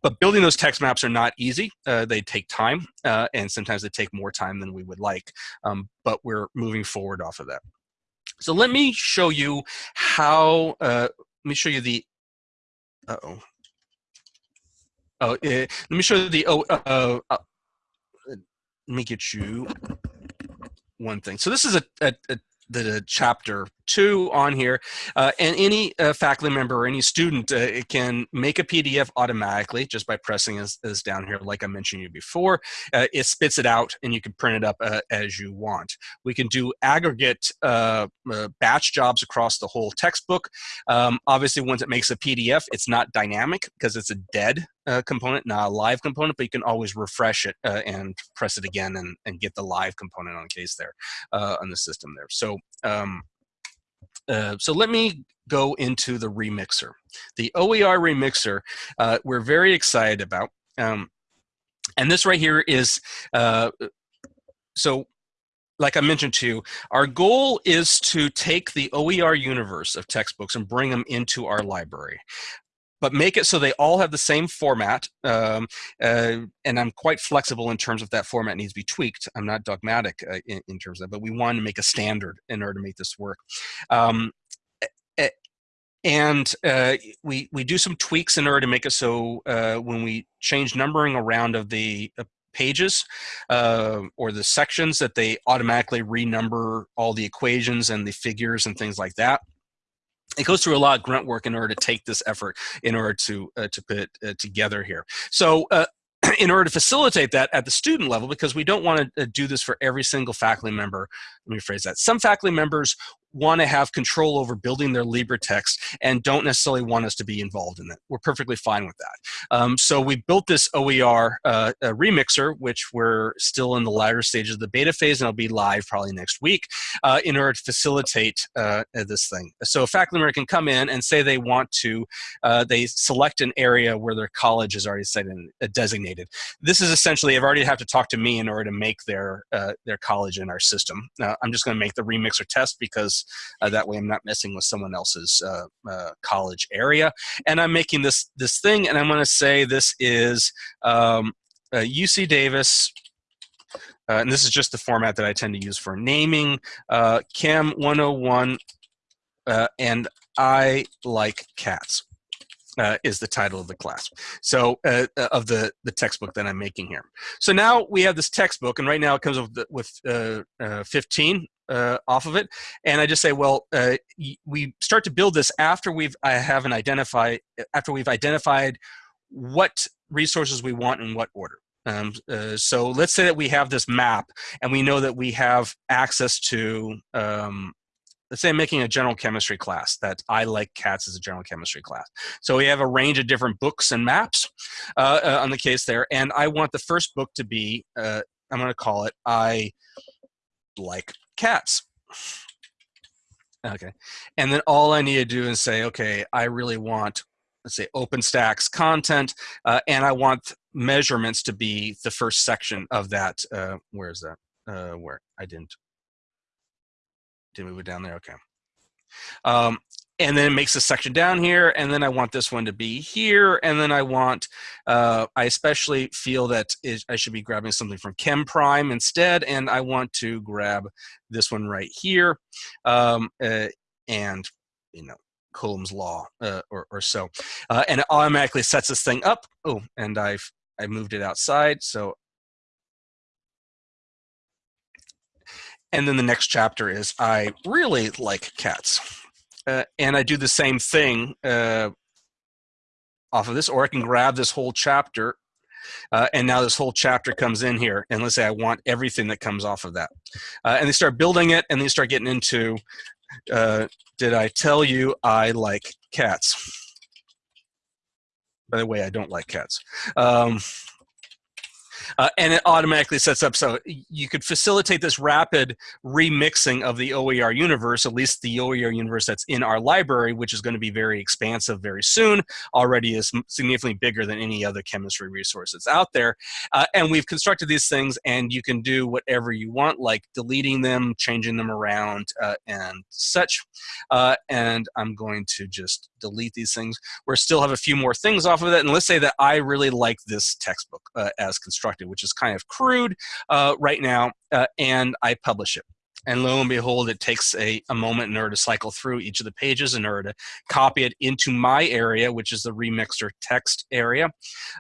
But building those text maps are not easy uh, they take time uh, and sometimes they take more time than we would like um, but we're moving forward off of that. So let me show you how let me show you the uh oh Oh, uh, let me show you the, oh, uh, uh, let me get you one thing. So this is a, a, a the chapter two on here, uh, and any uh, faculty member or any student uh, can make a PDF automatically just by pressing this, down here, like I mentioned you before. Uh, it spits it out, and you can print it up uh, as you want. We can do aggregate uh, batch jobs across the whole textbook. Um, obviously, once it makes a PDF, it's not dynamic because it's a dead uh, component, not a live component, but you can always refresh it uh, and press it again and, and get the live component on case there uh, on the system there. So um, uh, so let me go into the remixer. The OER remixer, uh, we're very excited about. Um, and this right here is, uh, so like I mentioned to you, our goal is to take the OER universe of textbooks and bring them into our library but make it so they all have the same format. Um, uh, and I'm quite flexible in terms of that format needs to be tweaked. I'm not dogmatic uh, in, in, terms of that, but we want to make a standard in order to make this work. Um, and uh, we we do some tweaks in order to make it so uh, when we change numbering around of the uh, pages uh, or the sections that they automatically renumber all the equations and the figures and things like that it goes through a lot of grunt work in order to take this effort in order to uh, to put uh, together here. So uh, in order to facilitate that at the student level, because we don't want to uh, do this for every single faculty member, let me phrase that. Some faculty members want to have control over building their LibreText and don't necessarily want us to be involved in that. We're perfectly fine with that. Um, so we built this OER uh, remixer, which we're still in the latter stages of the beta phase and it'll be live probably next week uh, in order to facilitate uh, this thing. So a faculty member can come in and say they want to, uh, they select an area where their college is already set in, uh, designated. This is essentially, they've already have to talk to me in order to make their, uh, their college in our system. I'm just gonna make the remixer test because uh, that way I'm not messing with someone else's uh, uh, college area. And I'm making this, this thing, and I'm going to say this is um, UC Davis uh, and this is just the format that I tend to use for naming, uh, Chem 101, uh, and I like cats. Is the title of the class. So of the the textbook that I'm making here. So now we have this textbook, and right now it comes with with 15 uh, off of it. And I just say, well, uh, we start to build this after we've I haven't identified after we've identified what resources we want in what order. Um, uh, so let's say that we have this map and we know that we have access to, um, let's say I'm making a general chemistry class that I like cats as a general chemistry class. So we have a range of different books and maps uh, uh, on the case there. And I want the first book to be, uh, I'm going to call it I like cats. Okay. And then all I need to do is say, okay, I really want, let's say OpenStax content, uh, and I want measurements to be the first section of that. Uh, where is that? Uh, where I didn't, didn't move it down there. Okay. Um, and then it makes a section down here and then I want this one to be here and then I want uh, I especially feel that it, I should be grabbing something from Chem Prime instead and I want to grab this one right here um, uh, and you know Coulomb's law uh, or, or, so uh, and it automatically sets this thing up oh and I've I moved it outside so and then the next chapter is I really like cats uh, and I do the same thing uh, off of this, or I can grab this whole chapter, uh, and now this whole chapter comes in here, and let's say I want everything that comes off of that. Uh, and they start building it, and they start getting into, uh, did I tell you I like cats? By the way, I don't like cats. Um, uh, and it automatically sets up so you could facilitate this rapid remixing of the OER universe, at least the OER universe that's in our library, which is going to be very expansive very soon, already is significantly bigger than any other chemistry resource that's out there. Uh, and we've constructed these things and you can do whatever you want, like deleting them, changing them around, uh, and such. Uh, and I'm going to just delete these things. We still have a few more things off of it. And let's say that I really like this textbook uh, as constructed, which is kind of crude uh, right now, uh, and I publish it. And lo and behold, it takes a, a moment in order to cycle through each of the pages in order to copy it into my area, which is the remixer text area.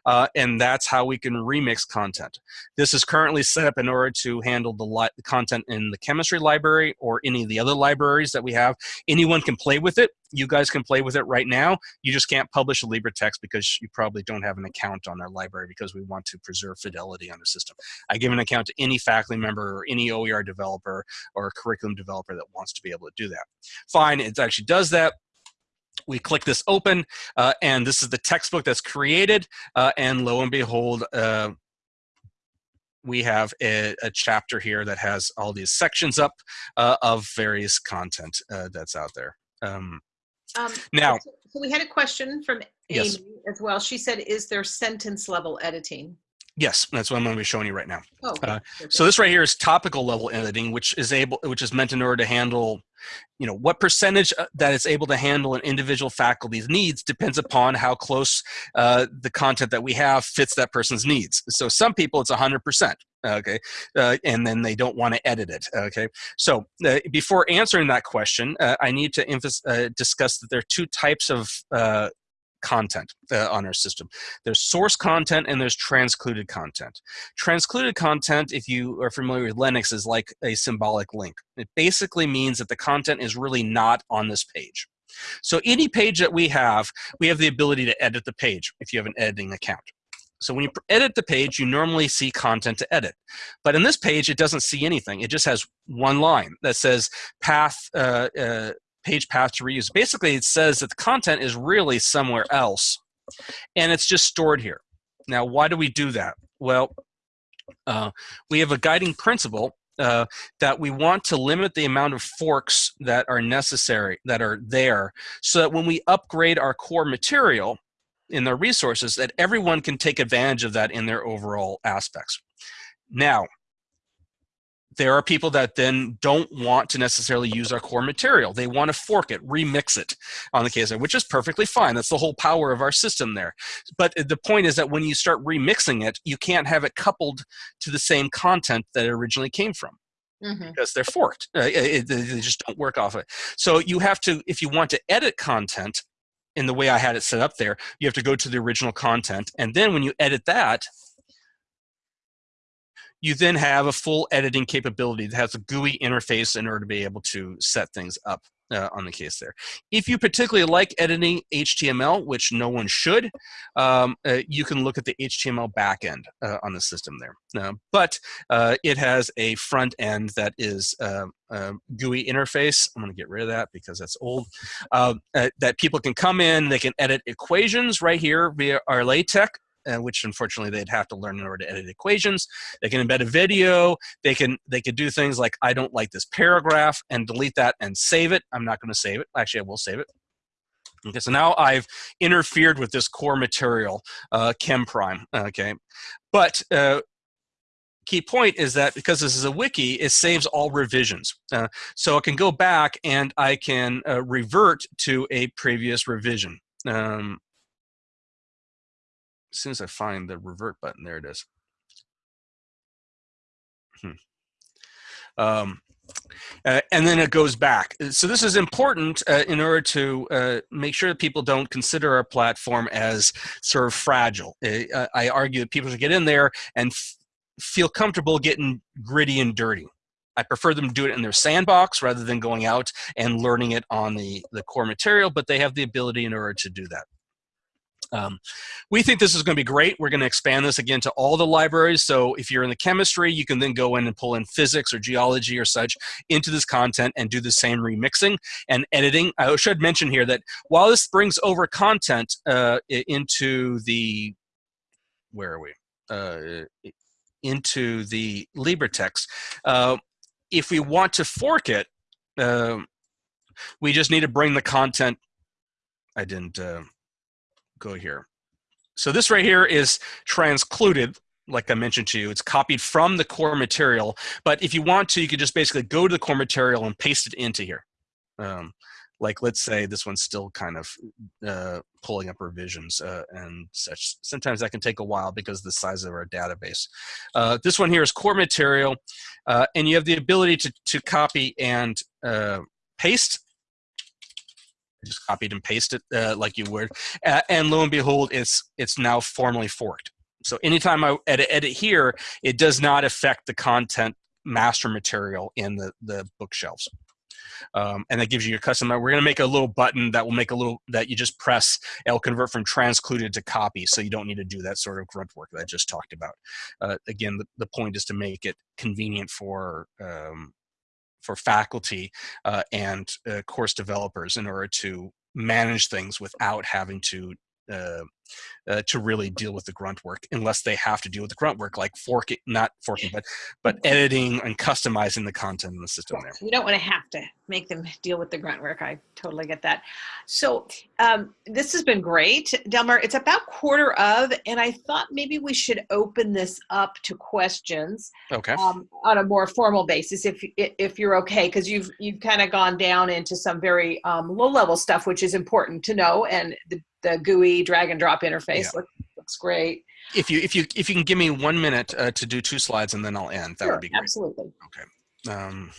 Uh, and that's how we can remix content. This is currently set up in order to handle the, the content in the chemistry library or any of the other libraries that we have. Anyone can play with it you guys can play with it right now. You just can't publish a LibreText because you probably don't have an account on our library because we want to preserve fidelity on the system. I give an account to any faculty member or any OER developer or curriculum developer that wants to be able to do that. Fine, it actually does that we click this open uh, and this is the textbook that's created uh, and lo and behold uh, we have a, a, chapter here that has all these sections up uh, of various content uh, that's out there um, um, now, so we had a question from Amy yes. as well. She said, is there sentence level editing? Yes, that's what I'm going to be showing you right now. Oh, okay. uh, so this right here is topical level editing, which is able, which is meant in order to handle, you know, what percentage uh, that is able to handle an individual faculty's needs depends upon how close uh, the content that we have fits that person's needs. So some people it's 100%, okay, uh, and then they don't want to edit it, okay. So uh, before answering that question, uh, I need to uh, discuss that there are two types of content uh, on our system. There's source content and there's transcluded content. Transcluded content, if you are familiar with Linux, is like a symbolic link. It basically means that the content is really not on this page. So any page that we have, we have the ability to edit the page if you have an editing account. So when you edit the page, you normally see content to edit. But in this page, it doesn't see anything. It just has one line that says path uh, uh, page path to reuse. Basically, it says that the content is really somewhere else, and it's just stored here. Now, why do we do that? Well, uh, we have a guiding principle uh, that we want to limit the amount of forks that are necessary, that are there, so that when we upgrade our core material in their resources, that everyone can take advantage of that in their overall aspects. Now, there are people that then don't want to necessarily use our core material. They want to fork it, remix it on the KSI, which is perfectly fine. That's the whole power of our system there. But the point is that when you start remixing it, you can't have it coupled to the same content that it originally came from. Mm -hmm. Because they're forked, uh, they just don't work off it. So you have to, if you want to edit content in the way I had it set up there, you have to go to the original content, and then when you edit that, you then have a full editing capability that has a GUI interface in order to be able to set things up uh, on the case there. If you particularly like editing HTML, which no one should, um, uh, you can look at the HTML backend uh, on the system there. Uh, but uh, it has a front end that is uh, GUI interface. I'm going to get rid of that because that's old. that people can come in, they can edit equations right here via our LaTeX uh, which unfortunately they'd have to learn in order to edit equations. They can embed a video. They can they could do things like I don't like this paragraph and delete that and save it. I'm not going to save it. Actually, I will save it. Okay, so now I've interfered with this core material, uh, chem prime. Okay, but uh, key point is that because this is a wiki, it saves all revisions. Uh, so I can go back and I can uh, revert to a previous revision. Um, as soon as I find the revert button, there it is. Hmm. Um, uh, and then it goes back. So this is important uh, in order to uh, make sure that people don't consider our platform as sort of fragile. Uh, I argue that people should get in there and feel comfortable getting gritty and dirty. I prefer them to do it in their sandbox rather than going out and learning it on the, the core material, but they have the ability in order to do that. Um, we think this is going to be great. We're going to expand this again to all the libraries. So if you're in the chemistry, you can then go in and pull in physics or geology or such into this content and do the same remixing and editing. I should mention here that while this brings over content uh, into the, where are we? Uh, into the LibreText. Uh, if we want to fork it, uh, we just need to bring the content. I didn't uh, go here. So this right here is transcluded, like I mentioned to you. It's copied from the core material, but if you want to, you could just basically go to the core material and paste it into here. Um, like let's say this one's still kind of uh, pulling up revisions uh, and such. Sometimes that can take a while because of the size of our database. Uh, this one here is core material, uh, and you have the ability to, to copy and uh, paste. Just copied and pasted uh, like you would, and lo and behold, it's it's now formally forked. So anytime I edit, edit here, it does not affect the content master material in the, the bookshelves um, and that gives you your custom. We're going to make a little button that will make a little that you just press. It'll convert from transcluded to copy, so you don't need to do that sort of grunt work that I just talked about. Uh, again, the, the point is to make it convenient for um, for faculty uh, and uh, course developers in order to manage things without having to uh, to really deal with the grunt work unless they have to deal with the grunt work like forking not forking but but editing and customizing the content in the system there. you don't want to have to make them deal with the grunt work i totally get that. So um, this has been great. Delmar it's about quarter of and i thought maybe we should open this up to questions okay. um, on a more formal basis if if you're okay because you've you've kind of gone down into some very um, low level stuff which is important to know and the the GUI drag and drop interface yeah. looks great. If you if you if you can give me one minute uh, to do two slides and then I'll end, that sure, would be great. Absolutely. Okay. Um,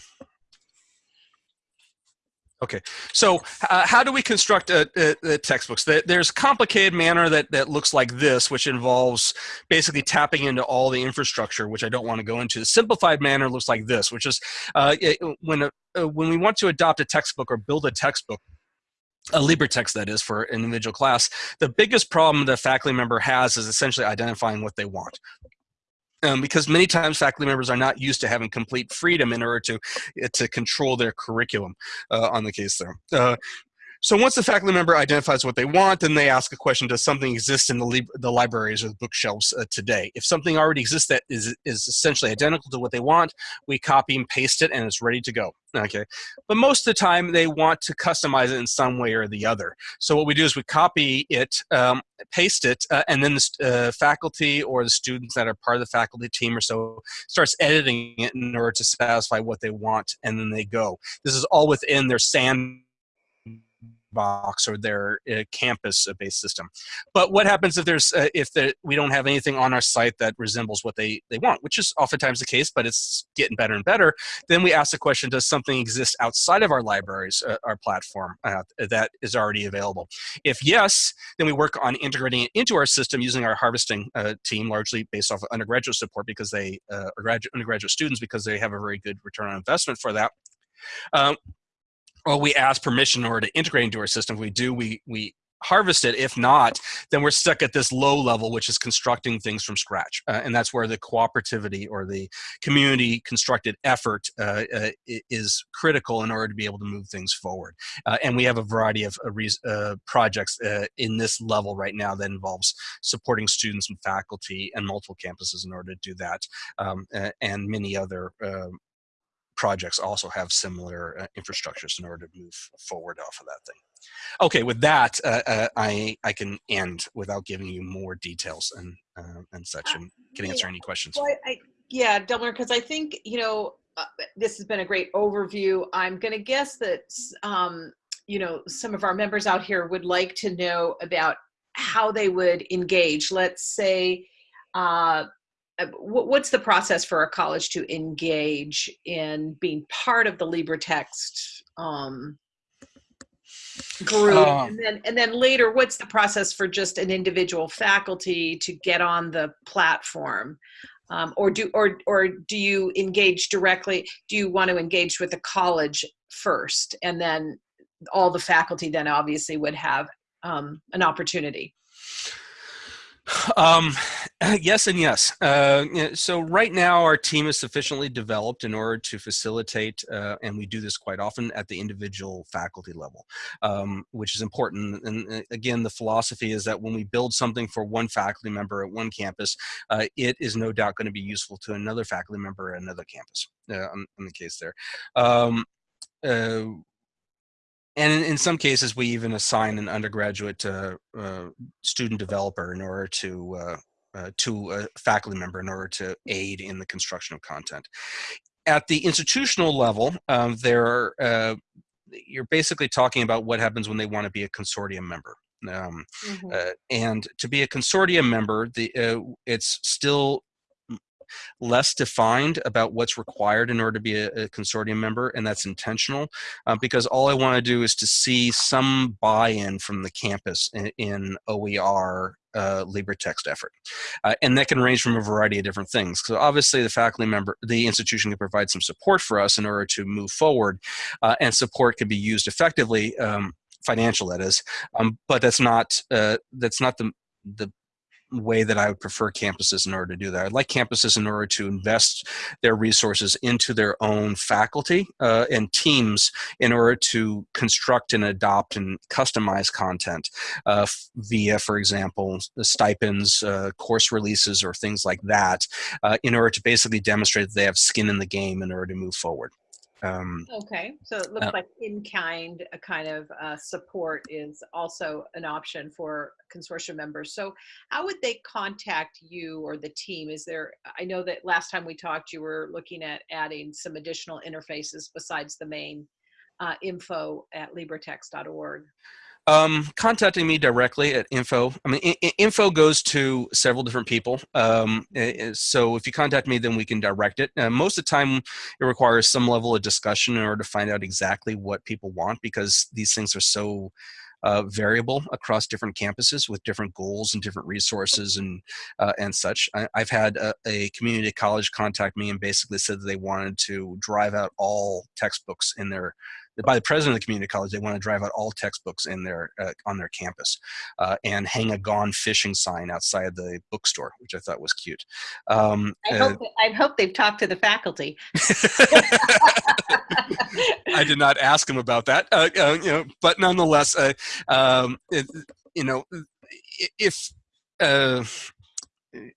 Okay, so uh, how do we construct a, a, a textbooks? There's complicated manner that, that looks like this, which involves basically tapping into all the infrastructure, which I don't want to go into. The simplified manner looks like this, which is uh, it, when, uh, when we want to adopt a textbook or build a textbook, a LibreText that is for an individual class, the biggest problem the faculty member has is essentially identifying what they want. Um, because many times faculty members are not used to having complete freedom in order to to control their curriculum uh, on the case there. Uh, so once the faculty member identifies what they want, then they ask a question, does something exist in the, li the libraries or the bookshelves uh, today? If something already exists that is, is essentially identical to what they want, we copy and paste it and it's ready to go, okay? But most of the time they want to customize it in some way or the other. So what we do is we copy it, um, paste it, uh, and then the uh, faculty or the students that are part of the faculty team or so starts editing it in order to satisfy what they want, and then they go. This is all within their sand box or their uh, campus-based system. But what happens if there's uh, if the, we don't have anything on our site that resembles what they they want, which is oftentimes the case, but it's getting better and better. Then we ask the question: Does something exist outside of our libraries, uh, our platform uh, that is already available? If yes, then we work on integrating it into our system using our harvesting uh, team, largely based off of undergraduate support because they uh, graduate undergraduate students because they have a very good return on investment for that. Um, or we ask permission in order to integrate into our system. If we do, we, we harvest it. If not, then we're stuck at this low level, which is constructing things from scratch. Uh, and that's where the cooperativity or the community constructed effort uh, uh, is critical in order to be able to move things forward. Uh, and we have a variety of uh, uh, projects in this level right now that involves supporting students and faculty and multiple campuses in order to do that. Um, and many other projects also have similar uh, infrastructures in order to move forward off of that thing. Okay, with that, uh, uh, I I can end without giving you more details and uh, and such, and can answer any questions. Well, I, yeah, Delmar, because I think you know uh, this has been a great overview. I'm going to guess that um, you know some of our members out here would like to know about how they would engage. Let's say uh, uh, what's the process for a college to engage in being part of the LibreText um, group? Um, and, then, and then later, what's the process for just an individual faculty to get on the platform? Um, or do or or do you engage directly? Do you want to engage with the college first, and then all the faculty then obviously would have um, an opportunity? Um, yes and yes. Uh, so right now our team is sufficiently developed in order to facilitate, uh, and we do this quite often at the individual faculty level, um, which is important. And uh, again, the philosophy is that when we build something for one faculty member at one campus, uh, it is no doubt going to be useful to another faculty member at another campus. Uh, in the case there. Um, uh, and in, in, some cases, we even assign an undergraduate uh, uh, student developer in order to uh, uh, to a faculty member in order to aid in the construction of content. At the institutional level, um, there uh, you're basically talking about what happens when they want to be a consortium member. Um, mm -hmm. and to be a consortium member, the it's still less defined about what's required in order to be a, a consortium member, and that's intentional uh, because all I want to do is to see some buy-in from the campus in, in OER uh, LibreText effort. Uh, and that can range from a variety of different things. So obviously the faculty member, the institution can provide some support for us in order to move forward uh, and support can be used effectively, um, financial that is, um, but that's not, uh, that's not the, the way that I would prefer campuses in order to do that. I'd like campuses in order to invest their resources into their own faculty uh, and teams in order to construct and adopt and customize content uh, via, for example, stipends, uh, course releases, or things like that uh, in order to basically demonstrate that they have skin in the game in order to move forward. Um, okay, so it looks uh, like in-kind a kind of uh, support is also an option for consortium members. So how would they contact you or the team? Is there, I know that last time we talked, you were looking at adding some additional interfaces besides the main uh, info at libretext.org. Um, contacting me directly at info. I mean, info goes to several different people. Um, so if you contact me, then we can direct it. Uh, most of the time, it requires some level of discussion in order to find out exactly what people want because these things are so uh, variable across different campuses with different goals and different resources and uh, and such. I, have had a, a, community college contact me and basically said that they wanted to drive out all textbooks in their by the president of the community college, they want to drive out all textbooks in their uh, on their campus uh, and hang a gone fishing sign outside the bookstore, which I thought was cute. Um, I, hope, uh, I hope they've talked to the faculty. I did not ask him about that, uh, uh, you know, but nonetheless, uh, um, it, you know, if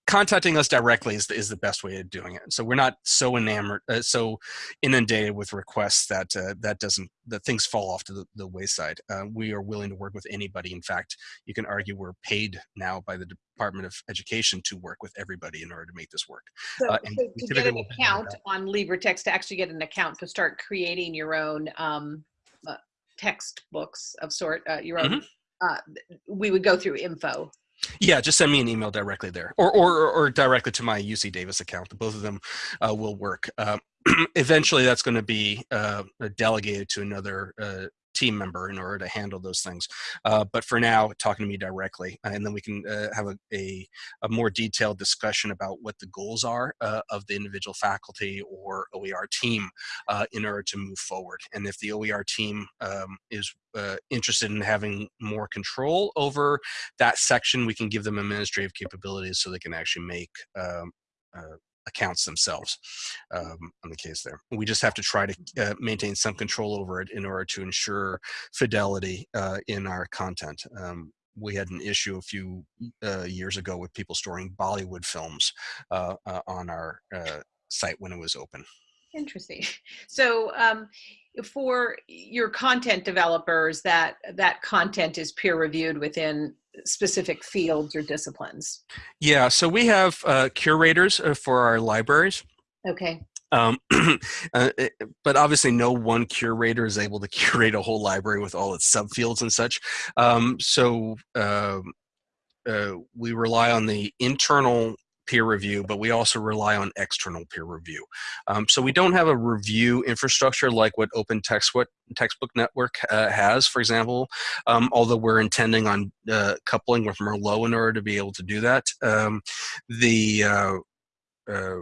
contacting us directly is, is the best way of doing it. So we're not so enamored, uh, so inundated with requests that uh, that doesn't that things fall off to the, the wayside. Uh, we are willing to work with anybody. In fact, you can argue we're paid now by the Department of Education to work with everybody in order to make this work. So, uh, so to get an account on LibreText, to actually get an account to start creating your own um, uh, textbooks of sort, uh, your own. Mm -hmm. we would go through info yeah, just send me an email directly there, or or or directly to my UC Davis account. Both of them uh, will work. Uh, eventually, that's going to be uh, delegated to another uh, team member in order to handle those things. Uh, but for now, talking to me directly, and then we can uh, have a, a, a, more detailed discussion about what the goals are uh, of the individual faculty or OER team uh, in order to move forward. And if the OER team um, is uh, interested in having more control over that section, we can give them administrative capabilities so they can actually make um, uh, accounts themselves um, on the case there. We just have to try to uh, maintain some control over it in order to ensure fidelity uh, in our content. Um, we had an issue a few uh, years ago with people storing Bollywood films uh, uh, on our uh, site when it was open. Interesting. So um, for your content developers, that that content is peer reviewed within specific fields or disciplines? Yeah, so we have uh, curators uh, for our libraries. Okay. Um, uh, eh, but obviously no one curator is able to curate a whole library with all its subfields and such. Um, so um, uh, we rely on the internal peer review, but we also rely on external peer review. Um, so we don't have a review infrastructure like what Open Textbook, Textbook Network uh, has, for example, um, although we're intending on uh, coupling with Merlot in order to be able to do that. Um, the uh, uh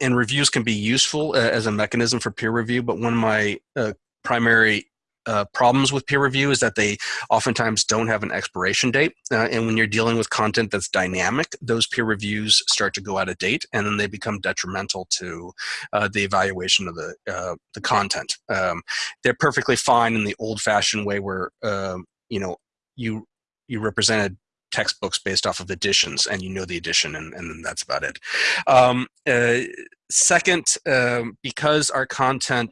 and reviews can be useful uh, as a mechanism for peer review, but one of my uh, primary uh, problems with peer review is that they oftentimes don't have an expiration date. Uh, and when you're dealing with content that's dynamic, those peer reviews start to go out of date and then they become detrimental to uh, the evaluation of the, uh, the content. Um, they're perfectly fine in the old fashioned way where, um, you know, you, you represented textbooks based off of editions and you know the edition and, and that's about it. Um, uh, second, um, because our content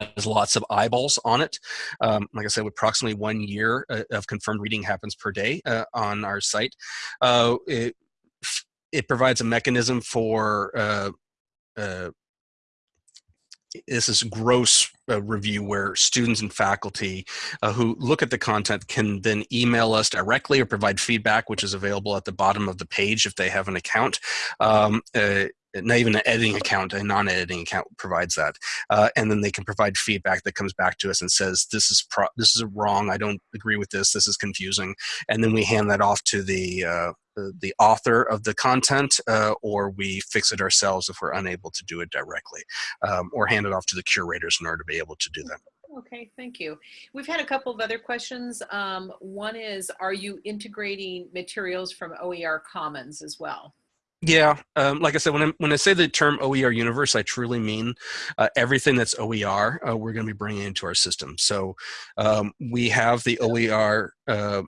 has lots of eyeballs on it. Um, like I said, approximately one year uh, of confirmed reading happens per day uh, on our site. Uh, it, it provides a mechanism for uh, uh, this is gross uh, review where students and faculty uh, who look at the content can then email us directly or provide feedback, which is available at the bottom of the page if they have an account. Um, uh, not even an editing account, a non-editing account provides that, uh, and then they can provide feedback that comes back to us and says this is this is wrong. I don't agree with this. This is confusing, and then we hand that off to the uh, the author of the content, uh, or we fix it ourselves if we're unable to do it directly, um, or hand it off to the curators in order to be able to do that. Okay, thank you. We've had a couple of other questions. Um, one is, are you integrating materials from OER Commons as well? Yeah, um, like I said, when I, when I say the term OER universe, I truly mean uh, everything that's OER, uh, we're going to be bringing into our system. So um, we have the OER, uh,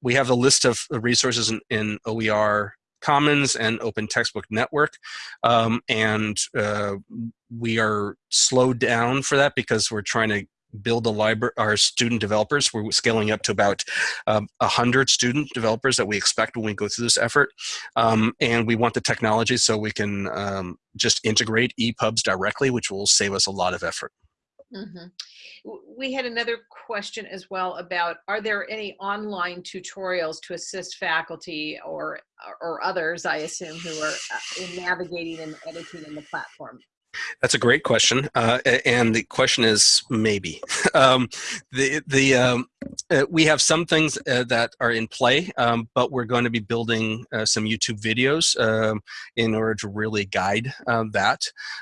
we have the list of resources in, in OER Commons and Open Textbook Network, um, and uh, we are slowed down for that because we're trying to build a library, our student developers. We're scaling up to about um, 100 student developers that we expect when we go through this effort. Um, and we want the technology so we can um, just integrate EPUBs directly, which will save us a lot of effort. Mm -hmm. We had another question as well about, are there any online tutorials to assist faculty or, or others, I assume, who are uh, in navigating and editing in the platform? That's a great question, uh, and the question is maybe. um, the the um, uh, we have some things uh, that are in play, um, but we're going to be building uh, some YouTube videos um, in order to really guide um, that,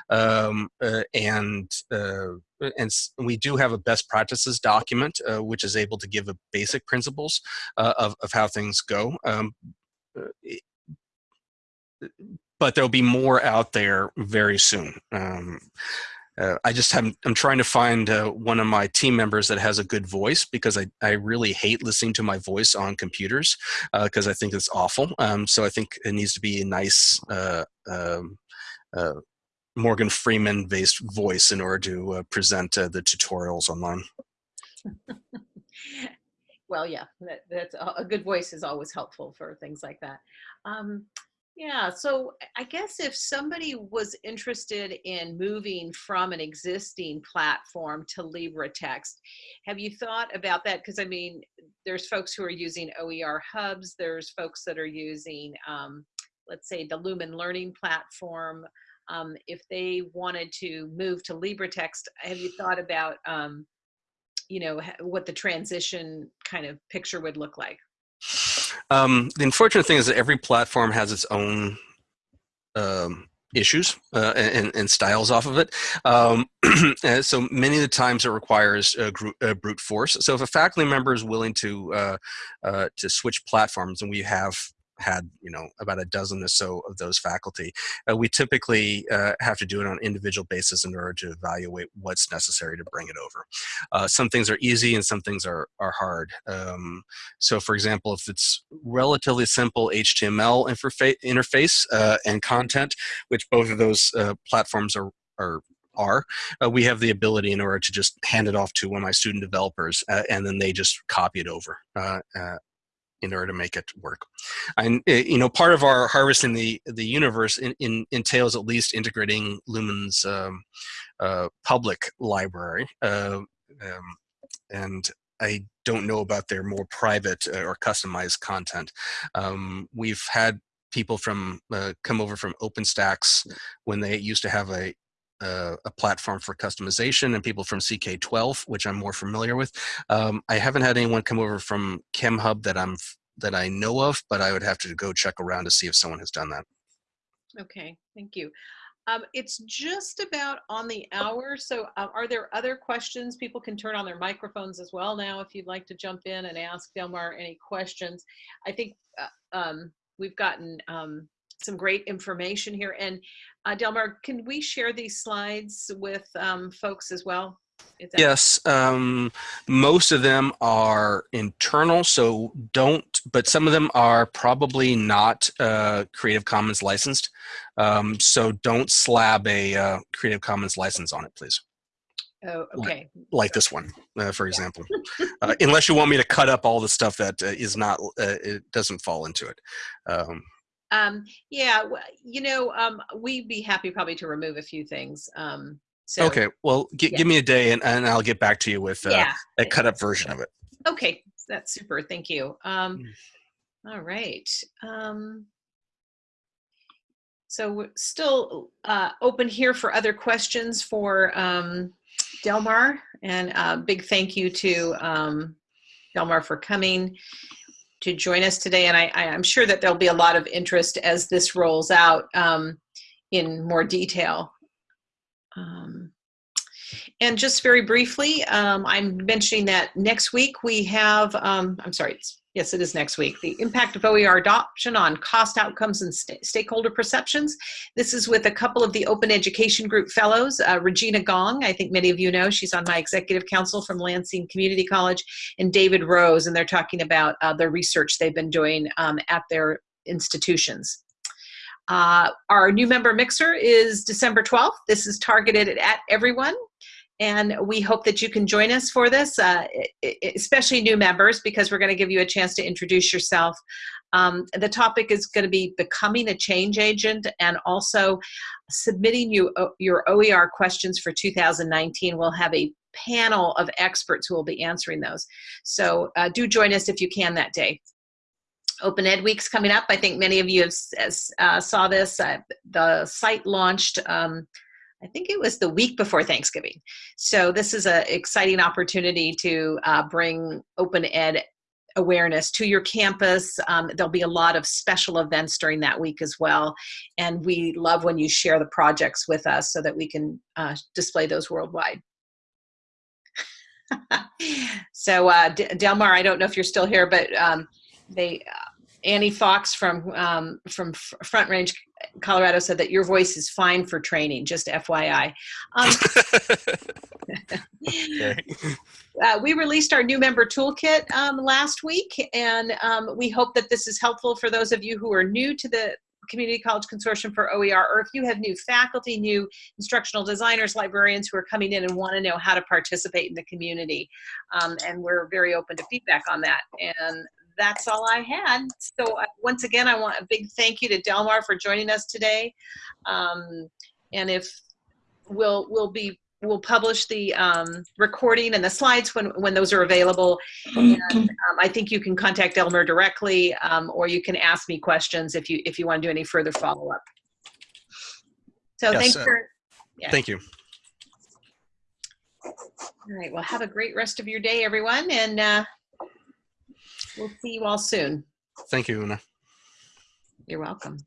um, uh, and uh, and we do have a best practices document which is able to give a basic principles of of how things go but there'll be more out there very soon. Um, uh, I just have, I'm trying to find uh, one of my team members that has a good voice because I, I really hate listening to my voice on computers because uh, I think it's awful. Um, so I think it needs to be a nice uh, um, uh, Morgan Freeman based voice in order to uh, present the tutorials online. well, yeah, that, that's a good voice is always helpful for things like that. Um, yeah, so I guess if somebody was interested in moving from an existing platform to LibreText, have you thought about that? Because I mean, there's folks who are using OER hubs, there's folks that are using, um, let's say, the Lumen Learning platform. um, if they wanted to move to LibreText, have you thought about, um, you know, what the transition kind of picture would look like? Um, the unfortunate thing is that every platform has its own um, issues uh, and, and, styles off of it. Um, so many of the times it requires a, group, a, brute force. So if a faculty member is willing to uh, uh, to switch platforms, and we have had you know about a dozen or so of those faculty. Uh, we typically uh, have to do it on an individual basis in order to evaluate what's necessary to bring it over. Uh, some things are easy and some things are, are hard. Um, so for example, if it's relatively simple HTML interface uh, and content, which both of those uh, platforms are, are are, uh, we have the ability in order to just hand it off to one of my student developers uh, and then they just copy it over uh, in order to make it work. And eh, you know, part of our harvesting the the universe in, in, entails at least integrating Lumen's um, uh, public library, uh, um, and I don't know about their more private uh, or customized content. Um, we've had people from uh, come over from OpenStax when they used to have a uh, a platform for customization and people from CK12, which I'm more familiar with. Um, I haven't had anyone come over from ChemHub that I'm that I know of, but I would have to go check around to see if someone has done that. Okay, thank you. Um, it's just about on the hour. So uh, are there other questions? People can turn on their microphones as well now if you'd like to jump in and ask Delmar any questions. I think uh, um, we've gotten um, some great information here. And uh, Delmar, can we share these slides with um, folks as well? Yes, um, most of them are internal, so don't, but some of them are probably not uh, Creative Commons licensed. Um, so don't slab a uh, Creative Commons license on it, please. Oh, okay. Like, like this one, uh, for example. uh, unless you want me to cut up all the stuff that uh, is not, uh, it doesn't fall into it. Um, um, yeah, you know, um, we'd be happy probably to remove a few things. Um, so, okay, well, yeah. give me a day and, and I'll get back to you with uh, yeah. a cut up version of it. Okay, that's super. Thank you. Um, mm. all right. Um, so we're still uh, open here for other questions for um, Delmar, and a uh, big thank you to um, Delmar for coming to join us today. And I, am sure that there'll be a lot of interest as this rolls out um, in more detail. Um, and just very briefly, um, I'm mentioning that next week we have, um, I'm sorry, yes, it is next week, the impact of OER adoption on cost outcomes and st stakeholder perceptions. This is with a couple of the Open Education Group fellows, uh, Regina Gong, I think many of you know, she's on my executive council from Lansing Community College, and David Rose, and they're talking about uh, the research they've been doing um, at their institutions. Uh, our new member mixer is December 12th. This is targeted at everyone. And we hope that you can join us for this, uh, especially new members, because we're going to give you a chance to introduce yourself. Um, the topic is going to be becoming a change agent and also submitting you uh, your OER questions for 2019. We'll have a panel of experts who will be answering those. So uh, do join us if you can that day. Open Ed Week's coming up. I think many of you have uh, saw this. Uh, the site launched, um, I think it was the week before Thanksgiving. So this is an exciting opportunity to uh, bring Open Ed awareness to your campus. Um, there'll be a lot of special events during that week as well. And we love when you share the projects with us so that we can uh, display those worldwide. so uh, Delmar, I don't know if you're still here, but um, they Annie Fox from um, from Front Range, Colorado said that your voice is fine for training. Just FYI. Um, uh, we released our new member toolkit um, last week, and um, we hope that this is helpful for those of you who are new to the Community College Consortium for OER, or if you have new faculty, new instructional designers, librarians who are coming in and want to know how to participate in the community. Um, and we're very open to feedback on that. And that's all I had. So uh, once again, I want a big thank you to Delmar for joining us today. Um, and if we'll, we'll be, we'll publish the um, recording and the slides when, when those are available. And um, I think you can contact Delmar directly um, or you can ask me questions if you, if you want to do any further follow up. So yes, thanks uh, for, yeah. thank you. All right. Well, have a great rest of your day, everyone. And, uh, We'll see you all soon. Thank you, Una. You're welcome.